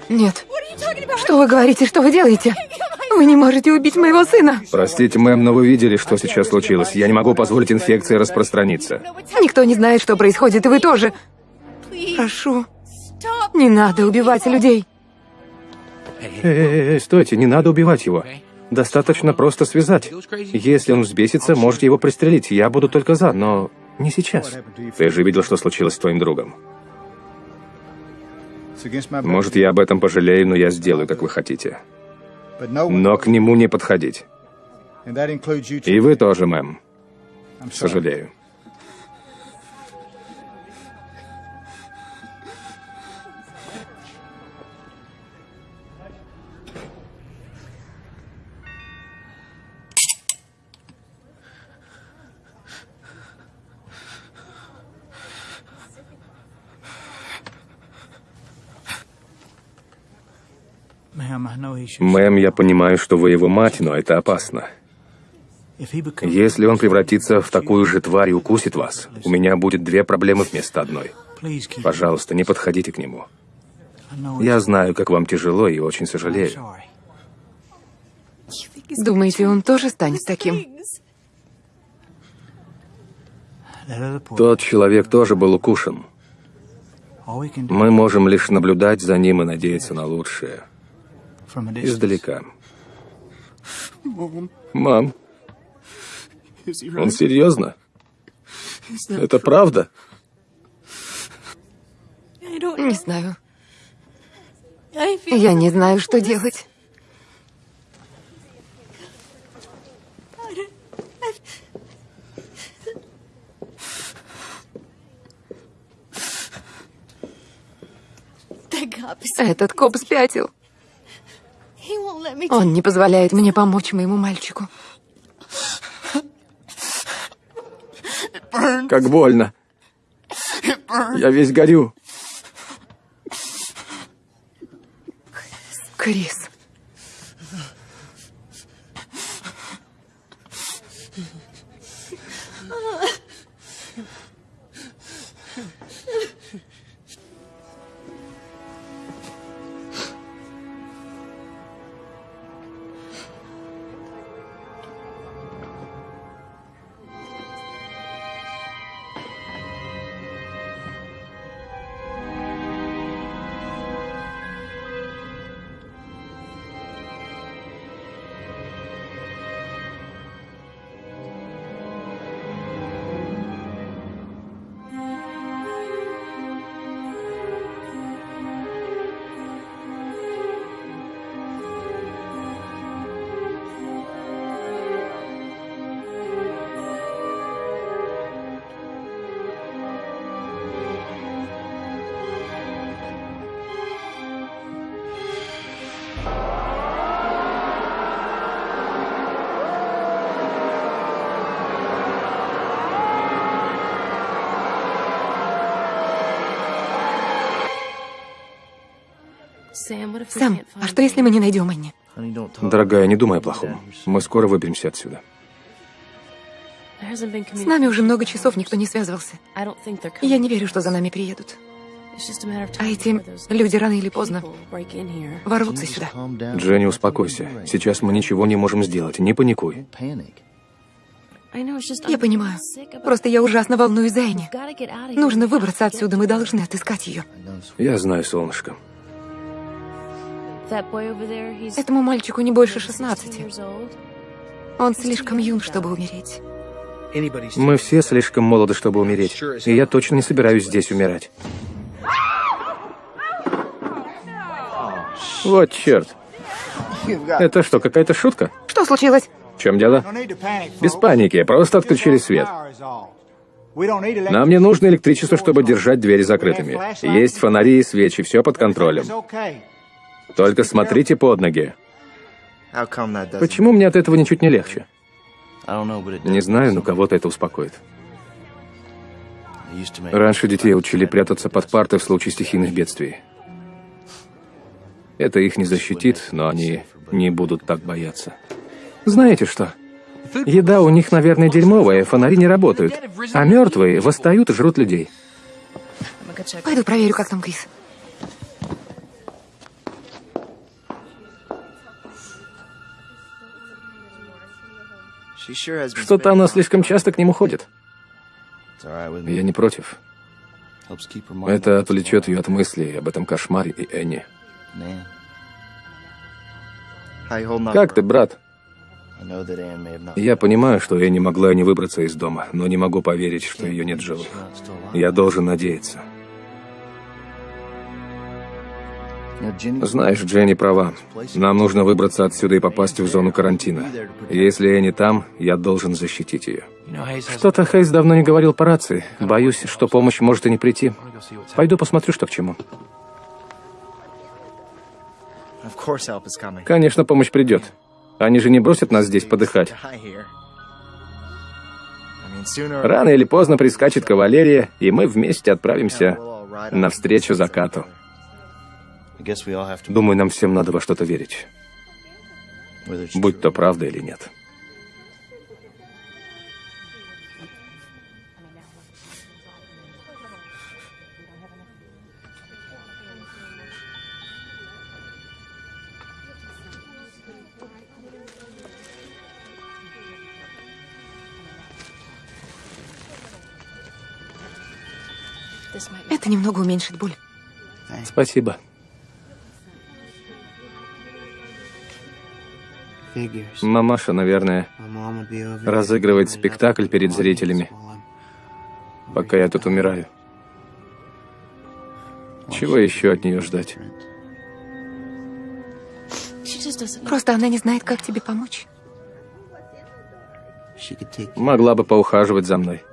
Нет. Что вы говорите, что вы делаете? Вы не можете убить моего сына. Простите, мэм, но вы видели, что сейчас случилось. Я не могу позволить инфекции распространиться. Никто не знает, что происходит, и вы тоже. Прошу, не надо убивать людей. Эй, эй, эй, стойте, не надо убивать его. Достаточно просто связать. Если он взбесится, можете его пристрелить. Я буду только за, но не сейчас. Ты же видел, что случилось с твоим другом. Может, я об этом пожалею, но я сделаю, как вы хотите. Но к нему не подходить. И вы тоже, мэм. Сожалею. Мэм, я понимаю, что вы его мать, но это опасно. Если он превратится в такую же тварь и укусит вас, у меня будет две проблемы вместо одной. Пожалуйста, не подходите к нему. Я знаю, как вам тяжело и очень сожалею. Думаете, он тоже станет таким? Тот человек тоже был укушен. Мы можем лишь наблюдать за ним и надеяться на лучшее. Издалека. Мам, он серьезно? Это правда? Не знаю. Я не знаю, что делать. Этот коп спятил. Он не позволяет мне помочь моему мальчику. Как больно. Я весь горю. Крис. Сэм, а что если мы не найдем Энни? Дорогая, не думай о плохом. Мы скоро выберемся отсюда. С нами уже много часов никто не связывался. Я не верю, что за нами приедут. А эти люди рано или поздно ворвутся сюда. Дженни, успокойся. Сейчас мы ничего не можем сделать. Не паникуй. Я понимаю. Просто я ужасно волнуюсь за Энни. Нужно выбраться отсюда, мы должны отыскать ее. Я знаю, солнышко. Этому мальчику не больше 16. Он слишком юн, чтобы умереть. Мы все слишком молоды, чтобы умереть. И я точно не собираюсь здесь умирать. Вот черт. Это что, какая-то шутка? Что случилось? В чем дело? Без паники, просто отключили свет. Нам не нужно электричество, чтобы держать двери закрытыми. Есть фонари и свечи, все под контролем. Только смотрите под ноги. Почему мне от этого ничуть не легче? Не знаю, но кого-то это успокоит. Раньше детей учили прятаться под парты в случае стихийных бедствий. Это их не защитит, но они не будут так бояться. Знаете что? Еда у них, наверное, дерьмовая, фонари не работают. А мертвые восстают и жрут людей. Пойду проверю, как там Крис. Что-то она слишком часто к нему ходит. Я не против. Это отвлечет ее от мыслей об этом кошмаре и Энни. Как ты, брат? Я понимаю, что Энни могла не выбраться из дома, но не могу поверить, что ее нет живых. Я должен надеяться. Знаешь, Дженни права. Нам нужно выбраться отсюда и попасть в зону карантина. Если Энни там, я должен защитить ее. Что-то Хейс давно не говорил по рации. Боюсь, что помощь может и не прийти. Пойду посмотрю, что к чему. Конечно, помощь придет. Они же не бросят нас здесь подыхать. Рано или поздно прискачет кавалерия, и мы вместе отправимся навстречу закату. Думаю, нам всем надо во что-то верить. Будь то правда или нет. Это немного уменьшит боль. Спасибо. Мамаша, наверное, разыгрывает спектакль перед зрителями, пока я тут умираю. Чего еще от нее ждать? Просто она не знает, как тебе помочь. Могла бы поухаживать за мной.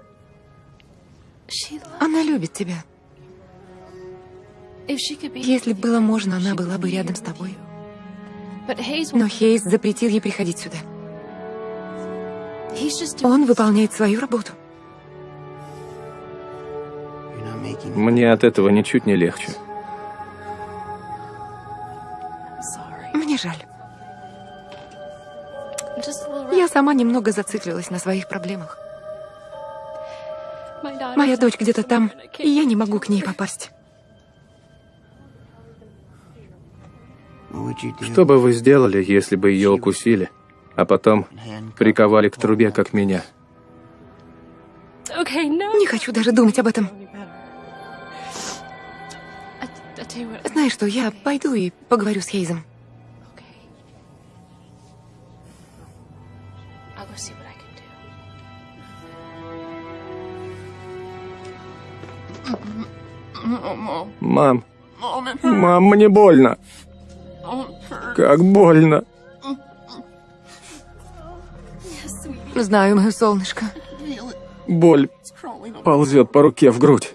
Она любит тебя. Если with было можно, она была бы рядом с тобой. Но Хейс запретил ей приходить сюда. Он выполняет свою работу. Мне от этого ничуть не легче. Мне жаль. Я сама немного зациклилась на своих проблемах. Моя дочь где-то там, и я не могу к ней попасть. Что бы вы сделали, если бы ее укусили, а потом приковали к трубе, как меня? Не хочу даже думать об этом. Знаешь что, я пойду и поговорю с Хейзом. Мам, мам, мне больно. Как больно. Знаю, мое солнышко. Боль ползет по руке в грудь.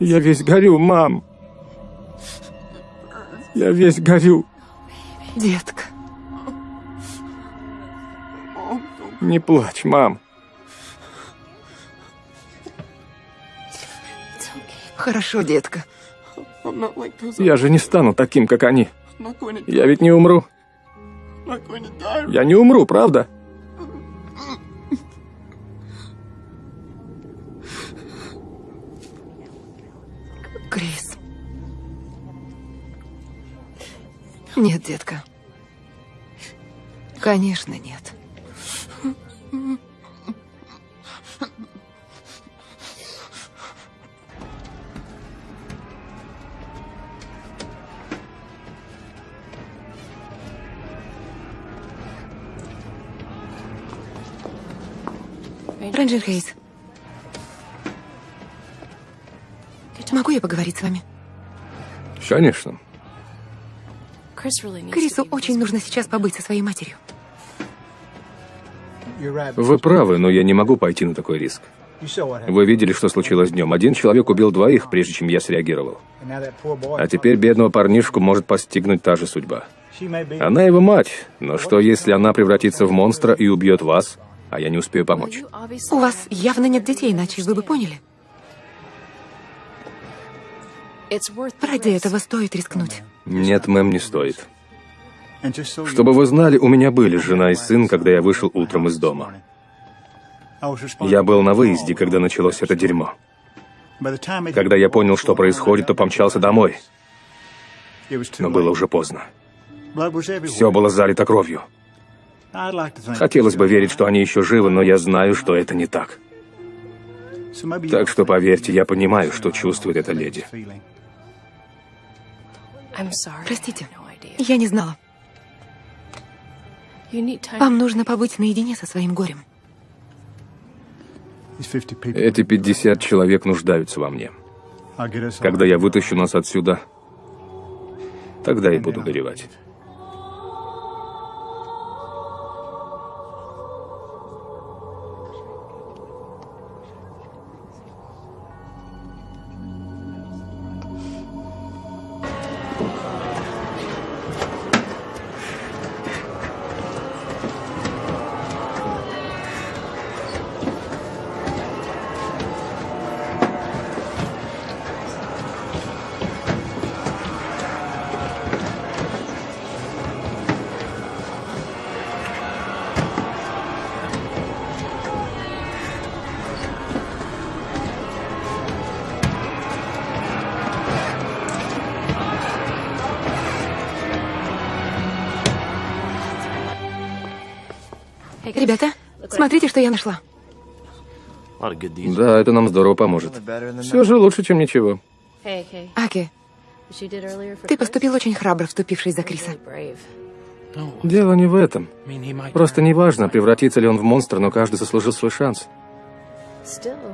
Я весь горю, мам. Я весь горю. Детка. Не плачь, мам. Хорошо, детка. Я же не стану таким, как они. Я ведь не умру. Я не умру, правда? Крис. Нет, детка. Конечно, нет. Рейнджер Хейс, могу я поговорить с вами? Конечно. Крису очень нужно сейчас побыть со своей матерью. Вы правы, но я не могу пойти на такой риск. Вы видели, что случилось днем. Один человек убил двоих, прежде чем я среагировал. А теперь бедного парнишку может постигнуть та же судьба. Она его мать, но что если она превратится в монстра и убьет вас, а я не успею помочь? У вас явно нет детей, иначе вы бы поняли. Ради этого стоит рискнуть. Нет, мэм, не стоит. Чтобы вы знали, у меня были жена и сын, когда я вышел утром из дома. Я был на выезде, когда началось это дерьмо. Когда я понял, что происходит, то помчался домой, но было уже поздно. Все было залито кровью. Хотелось бы верить, что они еще живы, но я знаю, что это не так. Так что поверьте, я понимаю, что чувствует эта леди. Простите. Я не знала. Вам нужно побыть наедине со своим горем. These 50 people. Эти 50 человек нуждаются во мне. Когда я вытащу нас отсюда, тогда и буду горевать. Что я нашла. Да, это нам здорово поможет. Все же лучше, чем ничего. Аки, ты поступил очень храбро, вступившись за Криса. Дело не в этом. Просто неважно, превратится ли он в монстра, но каждый заслужил свой шанс.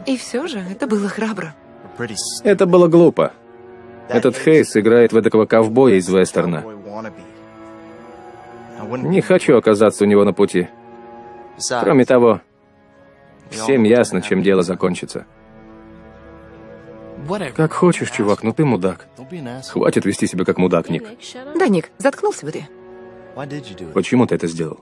И все же, это было храбро. Это было глупо. Этот Хейс играет в эдакого ковбоя из вестерна. Не хочу оказаться у него на пути. Кроме того, всем ясно, чем дело закончится. Как хочешь, чувак, но ты мудак. Хватит вести себя как мудак, Ник. Да, Ник, заткнулся бы ты. Почему ты это сделал?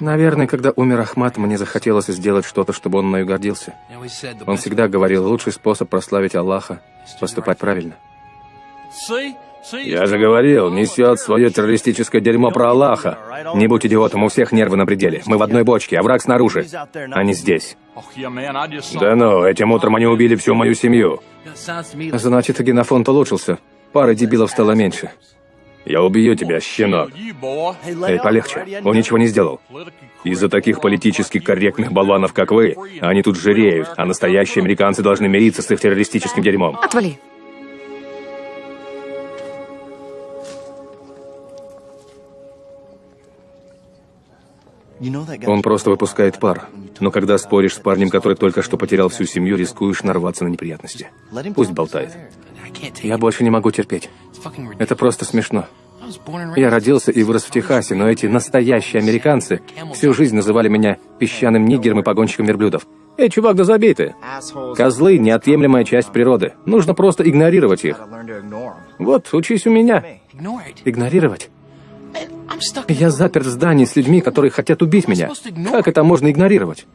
Наверное, когда умер Ахмат, мне захотелось сделать что-то, чтобы он мною гордился. Он всегда говорил, лучший способ прославить Аллаха – поступать правильно. Я же говорил, несет свое террористическое дерьмо про Аллаха. Не будь идиотом, у всех нервы на пределе. Мы в одной бочке, а враг снаружи. Они здесь. Да ну, этим утром они убили всю мою семью. Значит, генофонд улучшился. Пара дебилов стало меньше. Я убью тебя, щенок. Эй, полегче. Он ничего не сделал. Из-за таких политически корректных болванов, как вы, они тут жиреют, а настоящие американцы должны мириться с их террористическим дерьмом. Отвали. Он просто выпускает пар. Но когда споришь с парнем, который только что потерял всю семью, рискуешь нарваться на неприятности. Пусть болтает. Я больше не могу терпеть. Это просто смешно. Я родился и вырос в Техасе, но эти настоящие американцы всю жизнь называли меня песчаным нигером и погонщиком верблюдов. Эй, чувак, да забей ты. Козлы — неотъемлемая часть природы. Нужно просто игнорировать их. Вот, учись у меня. Игнорировать? Я заперт в здании с людьми, которые хотят убить меня. Как это можно игнорировать?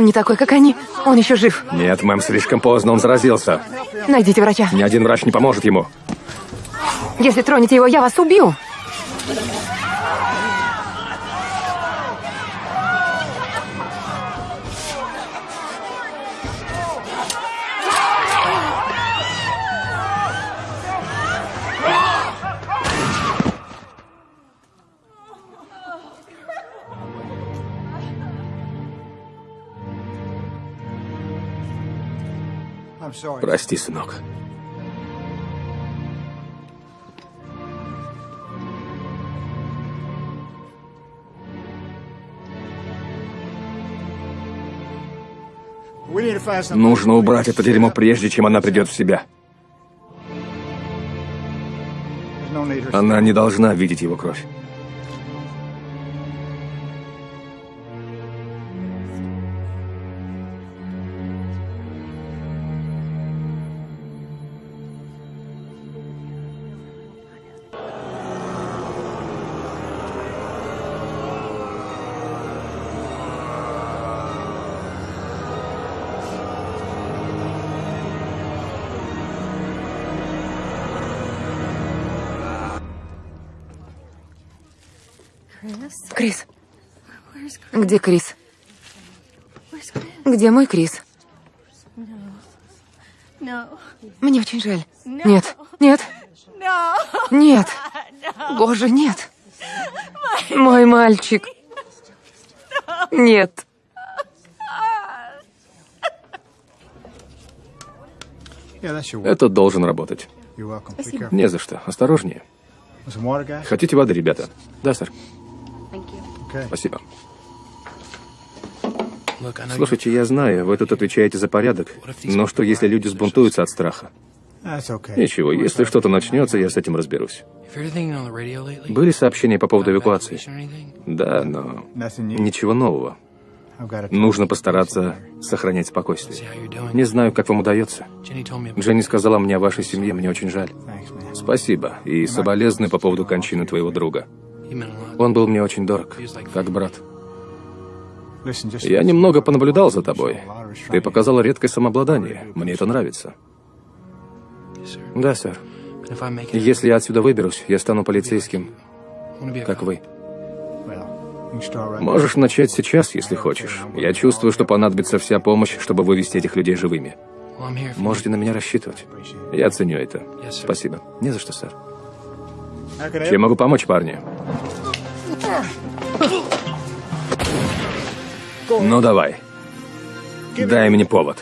Он не такой, как они. Он еще жив. Нет, мэм, слишком поздно, он заразился. Найдите врача. Ни один врач не поможет ему. Если тронете его, я вас убью. Прости, сынок. Нужно убрать это дерьмо, прежде чем она придет в себя. Она не должна видеть его кровь. Где Крис? Где мой Крис? Мне очень жаль. Нет, нет. Нет. Боже, нет. Мой мальчик. Нет. Это должен работать. Careful. Не за что. Осторожнее. Хотите воды, ребята? Да, сэр. Спасибо. Слушайте, я знаю, вы тут отвечаете за порядок, но что если люди сбунтуются от страха? Ничего, если что-то начнется, я с этим разберусь. Были сообщения по поводу эвакуации? Да, но ничего нового. Нужно постараться сохранять спокойствие. Не знаю, как вам удается. Дженни сказала мне о вашей семье, мне очень жаль. Спасибо. И соболезную по поводу кончины твоего друга. Он был мне очень дорог, как брат. Я немного понаблюдал за тобой. Ты показала редкое самообладание. Мне это нравится. Да, сэр. Если я отсюда выберусь, я стану полицейским, как вы. Можешь начать сейчас, если хочешь. Я чувствую, что понадобится вся помощь, чтобы вывести этих людей живыми. Можете на меня рассчитывать. Я ценю это. Спасибо. Не за что, сэр. Чем могу помочь, парни? Ну давай. Дай мне повод.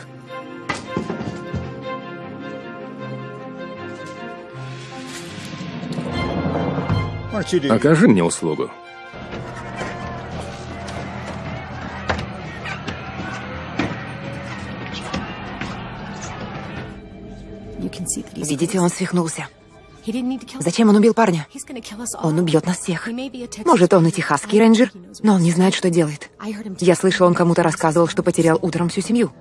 Окажи мне услугу. Видите, он свихнулся. Зачем? Он убил парня? Он убьет нас всех. Может, он и техасский рейнджер, но он не знает, что делает. Я слышала, он кому-то рассказывал, что потерял утром всю семью.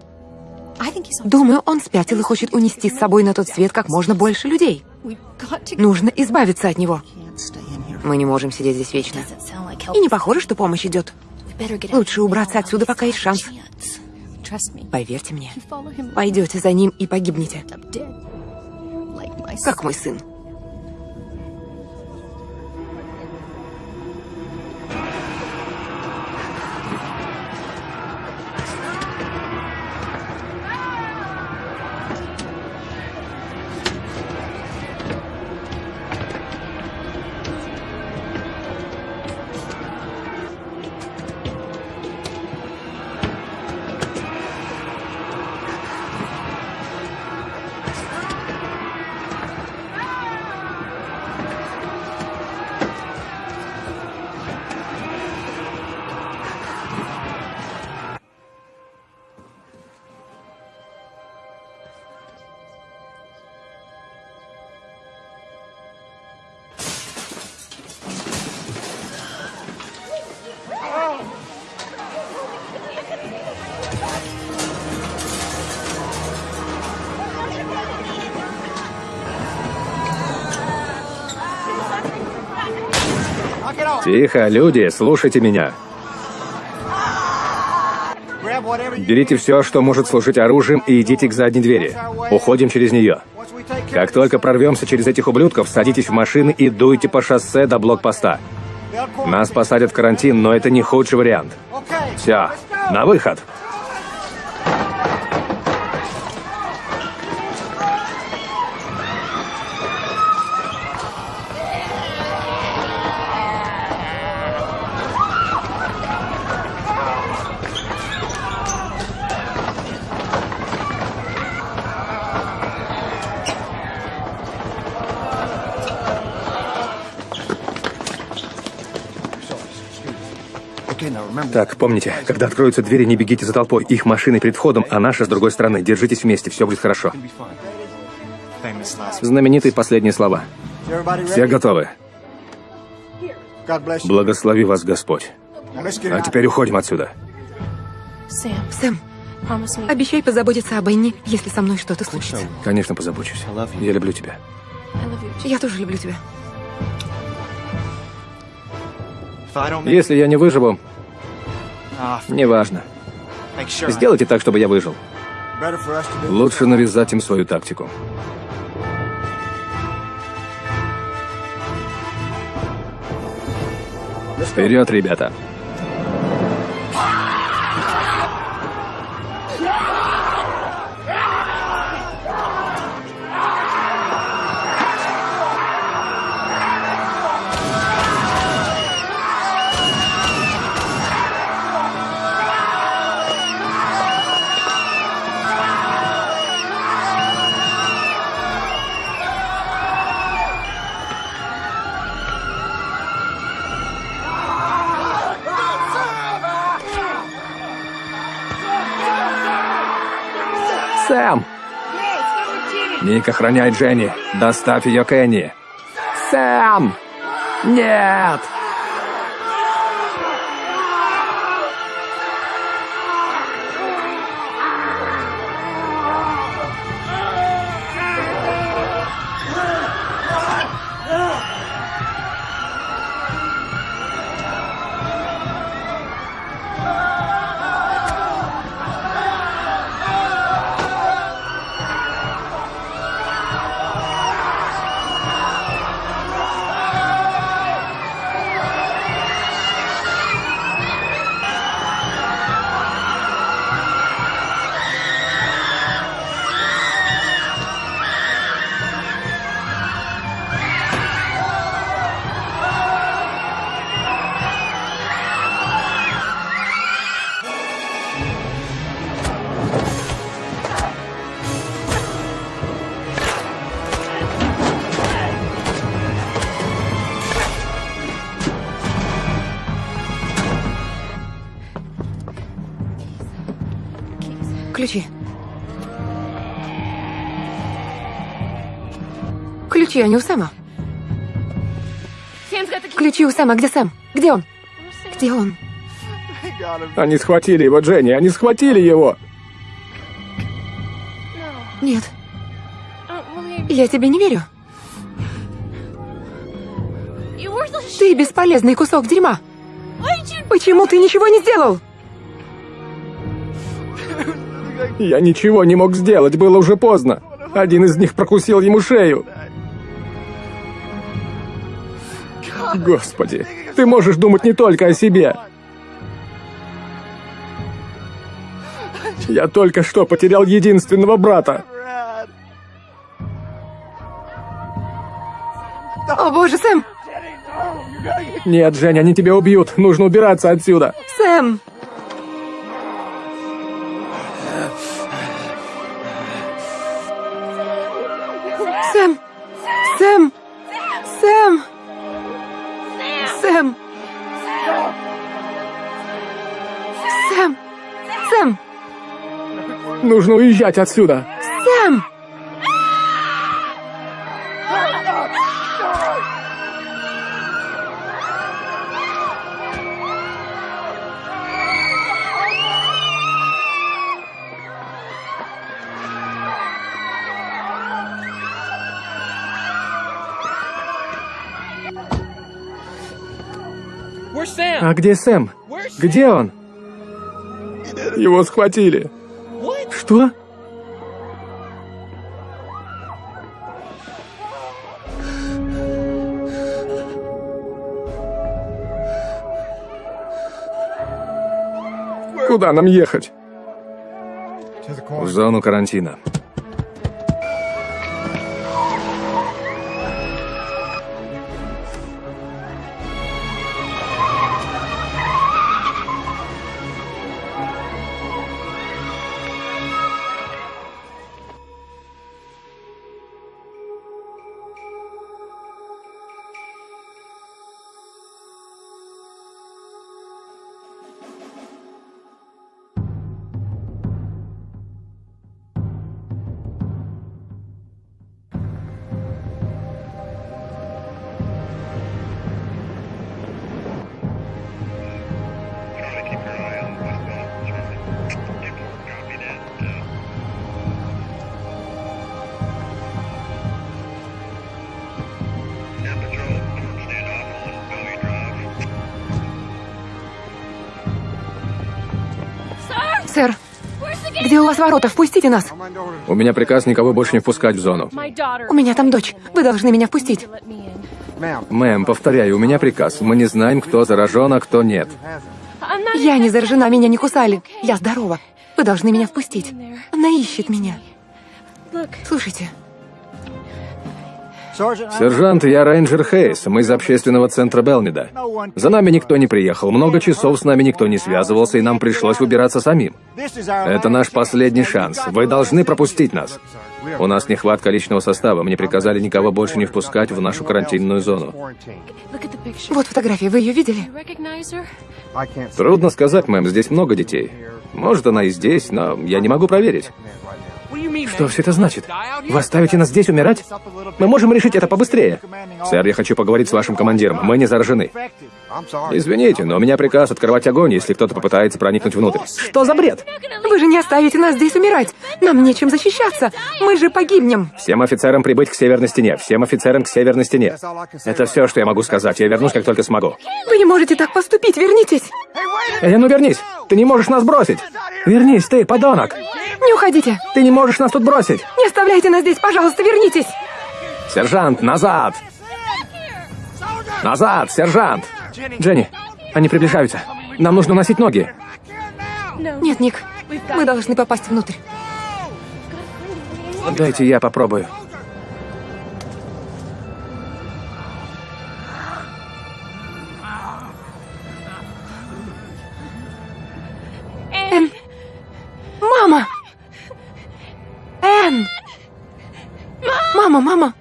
Думаю, он спятил и хочет унести с собой на тот свет как можно больше людей. Нужно избавиться от него. Мы не можем сидеть здесь вечно. И не похоже, что помощь идет. Лучше убраться отсюда, пока есть шанс. Поверьте мне, пойдете за ним и погибнете, как мой сын. Тихо, люди, слушайте меня. Берите все, что может служить оружием, и идите к задней двери. Уходим через нее. Как только прорвемся через этих ублюдков, садитесь в машины и дуйте по шоссе до блокпоста. Нас посадят в карантин, но это не худший вариант. Все, на выход. Так, помните, когда откроются двери, не бегите за толпой. Их машины перед входом, а наша с другой стороны. Держитесь вместе, все будет хорошо. Знаменитые последние слова. Все готовы? Благослови вас Господь. А теперь уходим отсюда. Сэм, me. обещай позаботиться об Энни, если со мной что-то случится. Конечно, позабочусь. Я люблю тебя. Я тоже люблю тебя. Если я не выживу, неважно. Сделайте так, чтобы я выжил. Лучше навязать им свою тактику. Вперед, ребята! Ник охраняет Дженни. Доставь ее к Энни. Сэм! Нет! Ключи. Ключи, они у Сэма. Ключи у Сэма. Где Сэм? Где он? Где он? Они схватили его, Дженни, они схватили его! Нет, я тебе не верю. Ты бесполезный кусок дерьма. Почему ты ничего не сделал? Я ничего не мог сделать, было уже поздно. Один из них прокусил ему шею. Господи, ты можешь думать не только о себе. Я только что потерял единственного брата. О боже, Сэм! Нет, Женя, они тебя убьют. Нужно убираться отсюда. Сэм! Сэм! Сэм! Сэм! Сэм! Сэм! Нужно уезжать отсюда. Сэм! Где Сэм? Где он? Его схватили. Что? Куда нам ехать? В зону карантина. Сэр, где у вас ворота? Впустите нас. У меня приказ никого больше не впускать в зону. У меня там дочь. Вы должны меня впустить. Мэм, повторяю, у меня приказ. Мы не знаем, кто заражен, а кто нет. Я не заражена, меня не кусали. Я здорова. Вы должны меня впустить. Она ищет меня. Слушайте, Сержант, я рейнджер Хейс. Мы из общественного центра Белмида. За нами никто не приехал. Много часов с нами никто не связывался, и нам пришлось выбираться самим. Это наш последний шанс. Вы должны пропустить нас. У нас нехватка личного состава. Мне приказали никого больше не впускать в нашу карантинную зону. Вот фотография, вы ее видели? Трудно сказать, мэм, здесь много детей. Может, она и здесь, но я не могу проверить. Что все это значит? Вы оставите нас здесь умирать? Мы можем решить это побыстрее. Сэр, я хочу поговорить с вашим командиром. Мы не заражены. Извините, но у меня приказ открывать огонь, если кто-то попытается проникнуть внутрь. Что за бред? Вы же не оставите нас здесь умирать. Нам нечем защищаться. Мы же погибнем. Всем офицерам прибыть к северной стене. Всем офицерам к северной стене. Это все, что я могу сказать. Я вернусь, как только смогу. Вы не можете так поступить. Вернитесь. Эй, ну вернись! Ты не можешь нас бросить! Вернись, ты, подонок! Не уходите. Ты не можешь нас тут бросить! Не оставляйте нас здесь, пожалуйста, вернитесь. Сержант, назад! Назад, сержант! Дженни, они приближаются. Нам нужно носить ноги. Нет, Ник, мы должны попасть внутрь. Дайте я попробую. Энн! Мама! Энн! Мама, мама!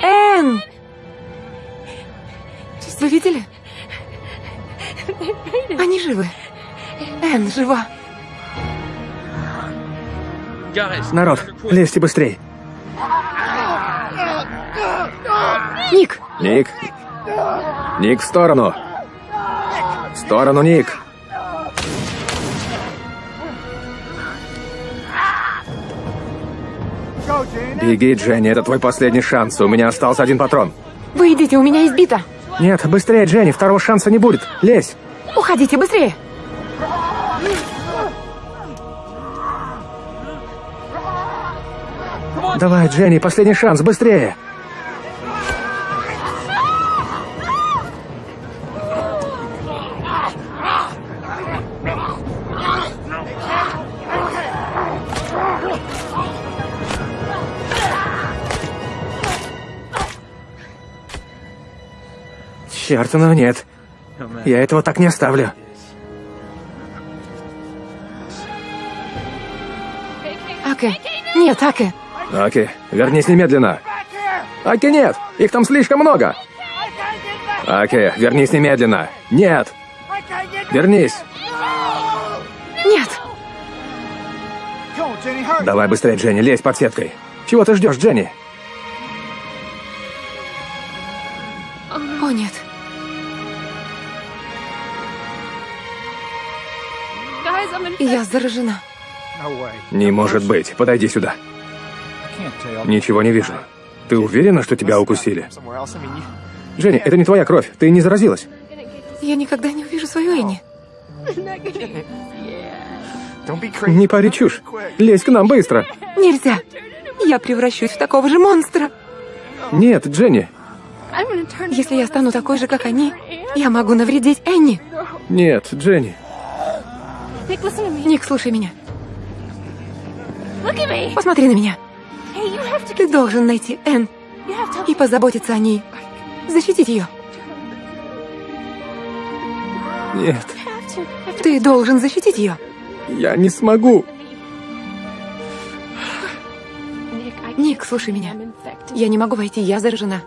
Энн! Вы видели? Они живы. Энн жива. Народ, лезьте быстрей. Ник, Ник. Ник, в сторону. В сторону, Ник. Беги, Дженни, это твой последний шанс. У меня остался один патрон. вы идите, у меня избито. Нет, быстрее, Дженни, второго шанса не будет. Лезь. Уходите быстрее. Давай, Дженни, последний шанс, быстрее. Черт, ну нет. Я этого так не оставлю. Аке. Нет, Аке. Аки, вернись немедленно. Аки, нет! Их там слишком много! Аки, вернись немедленно! Нет! Вернись! Нет. Давай быстрее, Дженни, лезь под сеткой. Чего ты ждешь, Дженни? Я заражена. Не может быть. Подойди сюда. Ничего не вижу. Ты уверена, что тебя укусили? Дженни, это не твоя кровь. Ты не заразилась. Я никогда не увижу свою Энни. Не пари чушь. Лезь к нам быстро. Нельзя. Я превращусь в такого же монстра. Нет, Дженни. Если я стану такой же, как они, я могу навредить Энни. Нет, Дженни. Ник, слушай меня. Посмотри на меня. Ты должен найти Энн и позаботиться о ней. Защитить ее. Нет. Ты должен защитить ее. я не смогу. Ник, слушай меня. Я не могу войти, я заражена.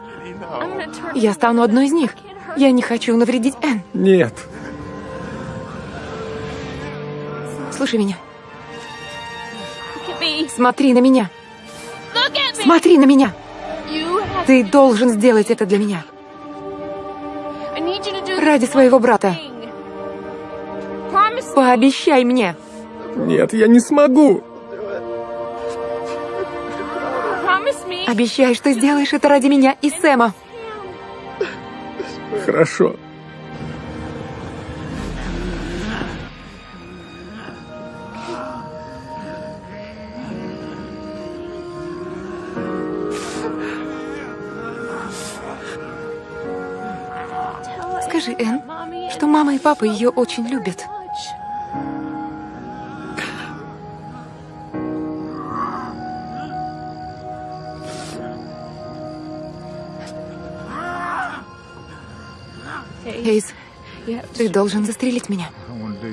Я стану одной из них. Я не хочу навредить Энн. Нет. Слушай меня. Смотри на меня. Смотри на меня. Ты должен сделать это для меня. Ради своего брата. Пообещай мне. Нет, я не смогу. Обещай, что сделаешь это ради меня и Сэма. Хорошо. Скажи, Энн, что мама и папа ее очень любят. Эйс, ты должен застрелить меня.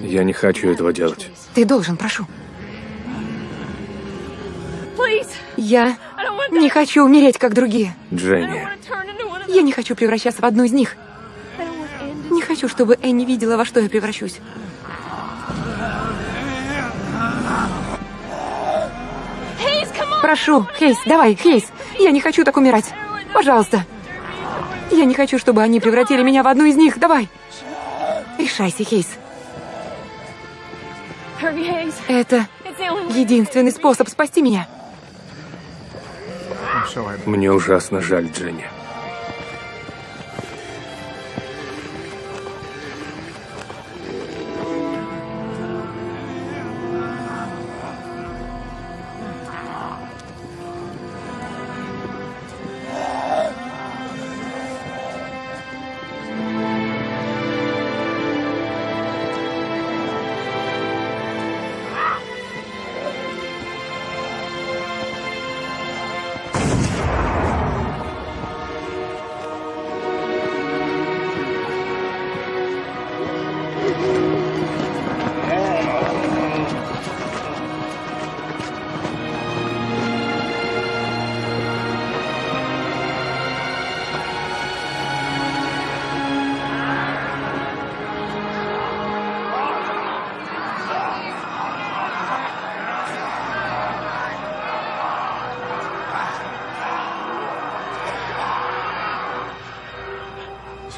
Я не хочу этого делать. Ты должен, прошу. Я не хочу умереть, как другие. Дженни. Я не хочу превращаться в одну из них. Не хочу, чтобы Энни видела, во что я превращусь. Прошу, Хейс, давай, Хейс. Я не хочу так умирать. Пожалуйста. Я не хочу, чтобы они превратили меня в одну из них. Давай. Решайся, Хейс. Это единственный способ спасти меня. Мне ужасно жаль, Дженни.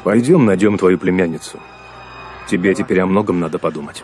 Пойдем найдем твою племянницу. Тебе теперь о многом надо подумать.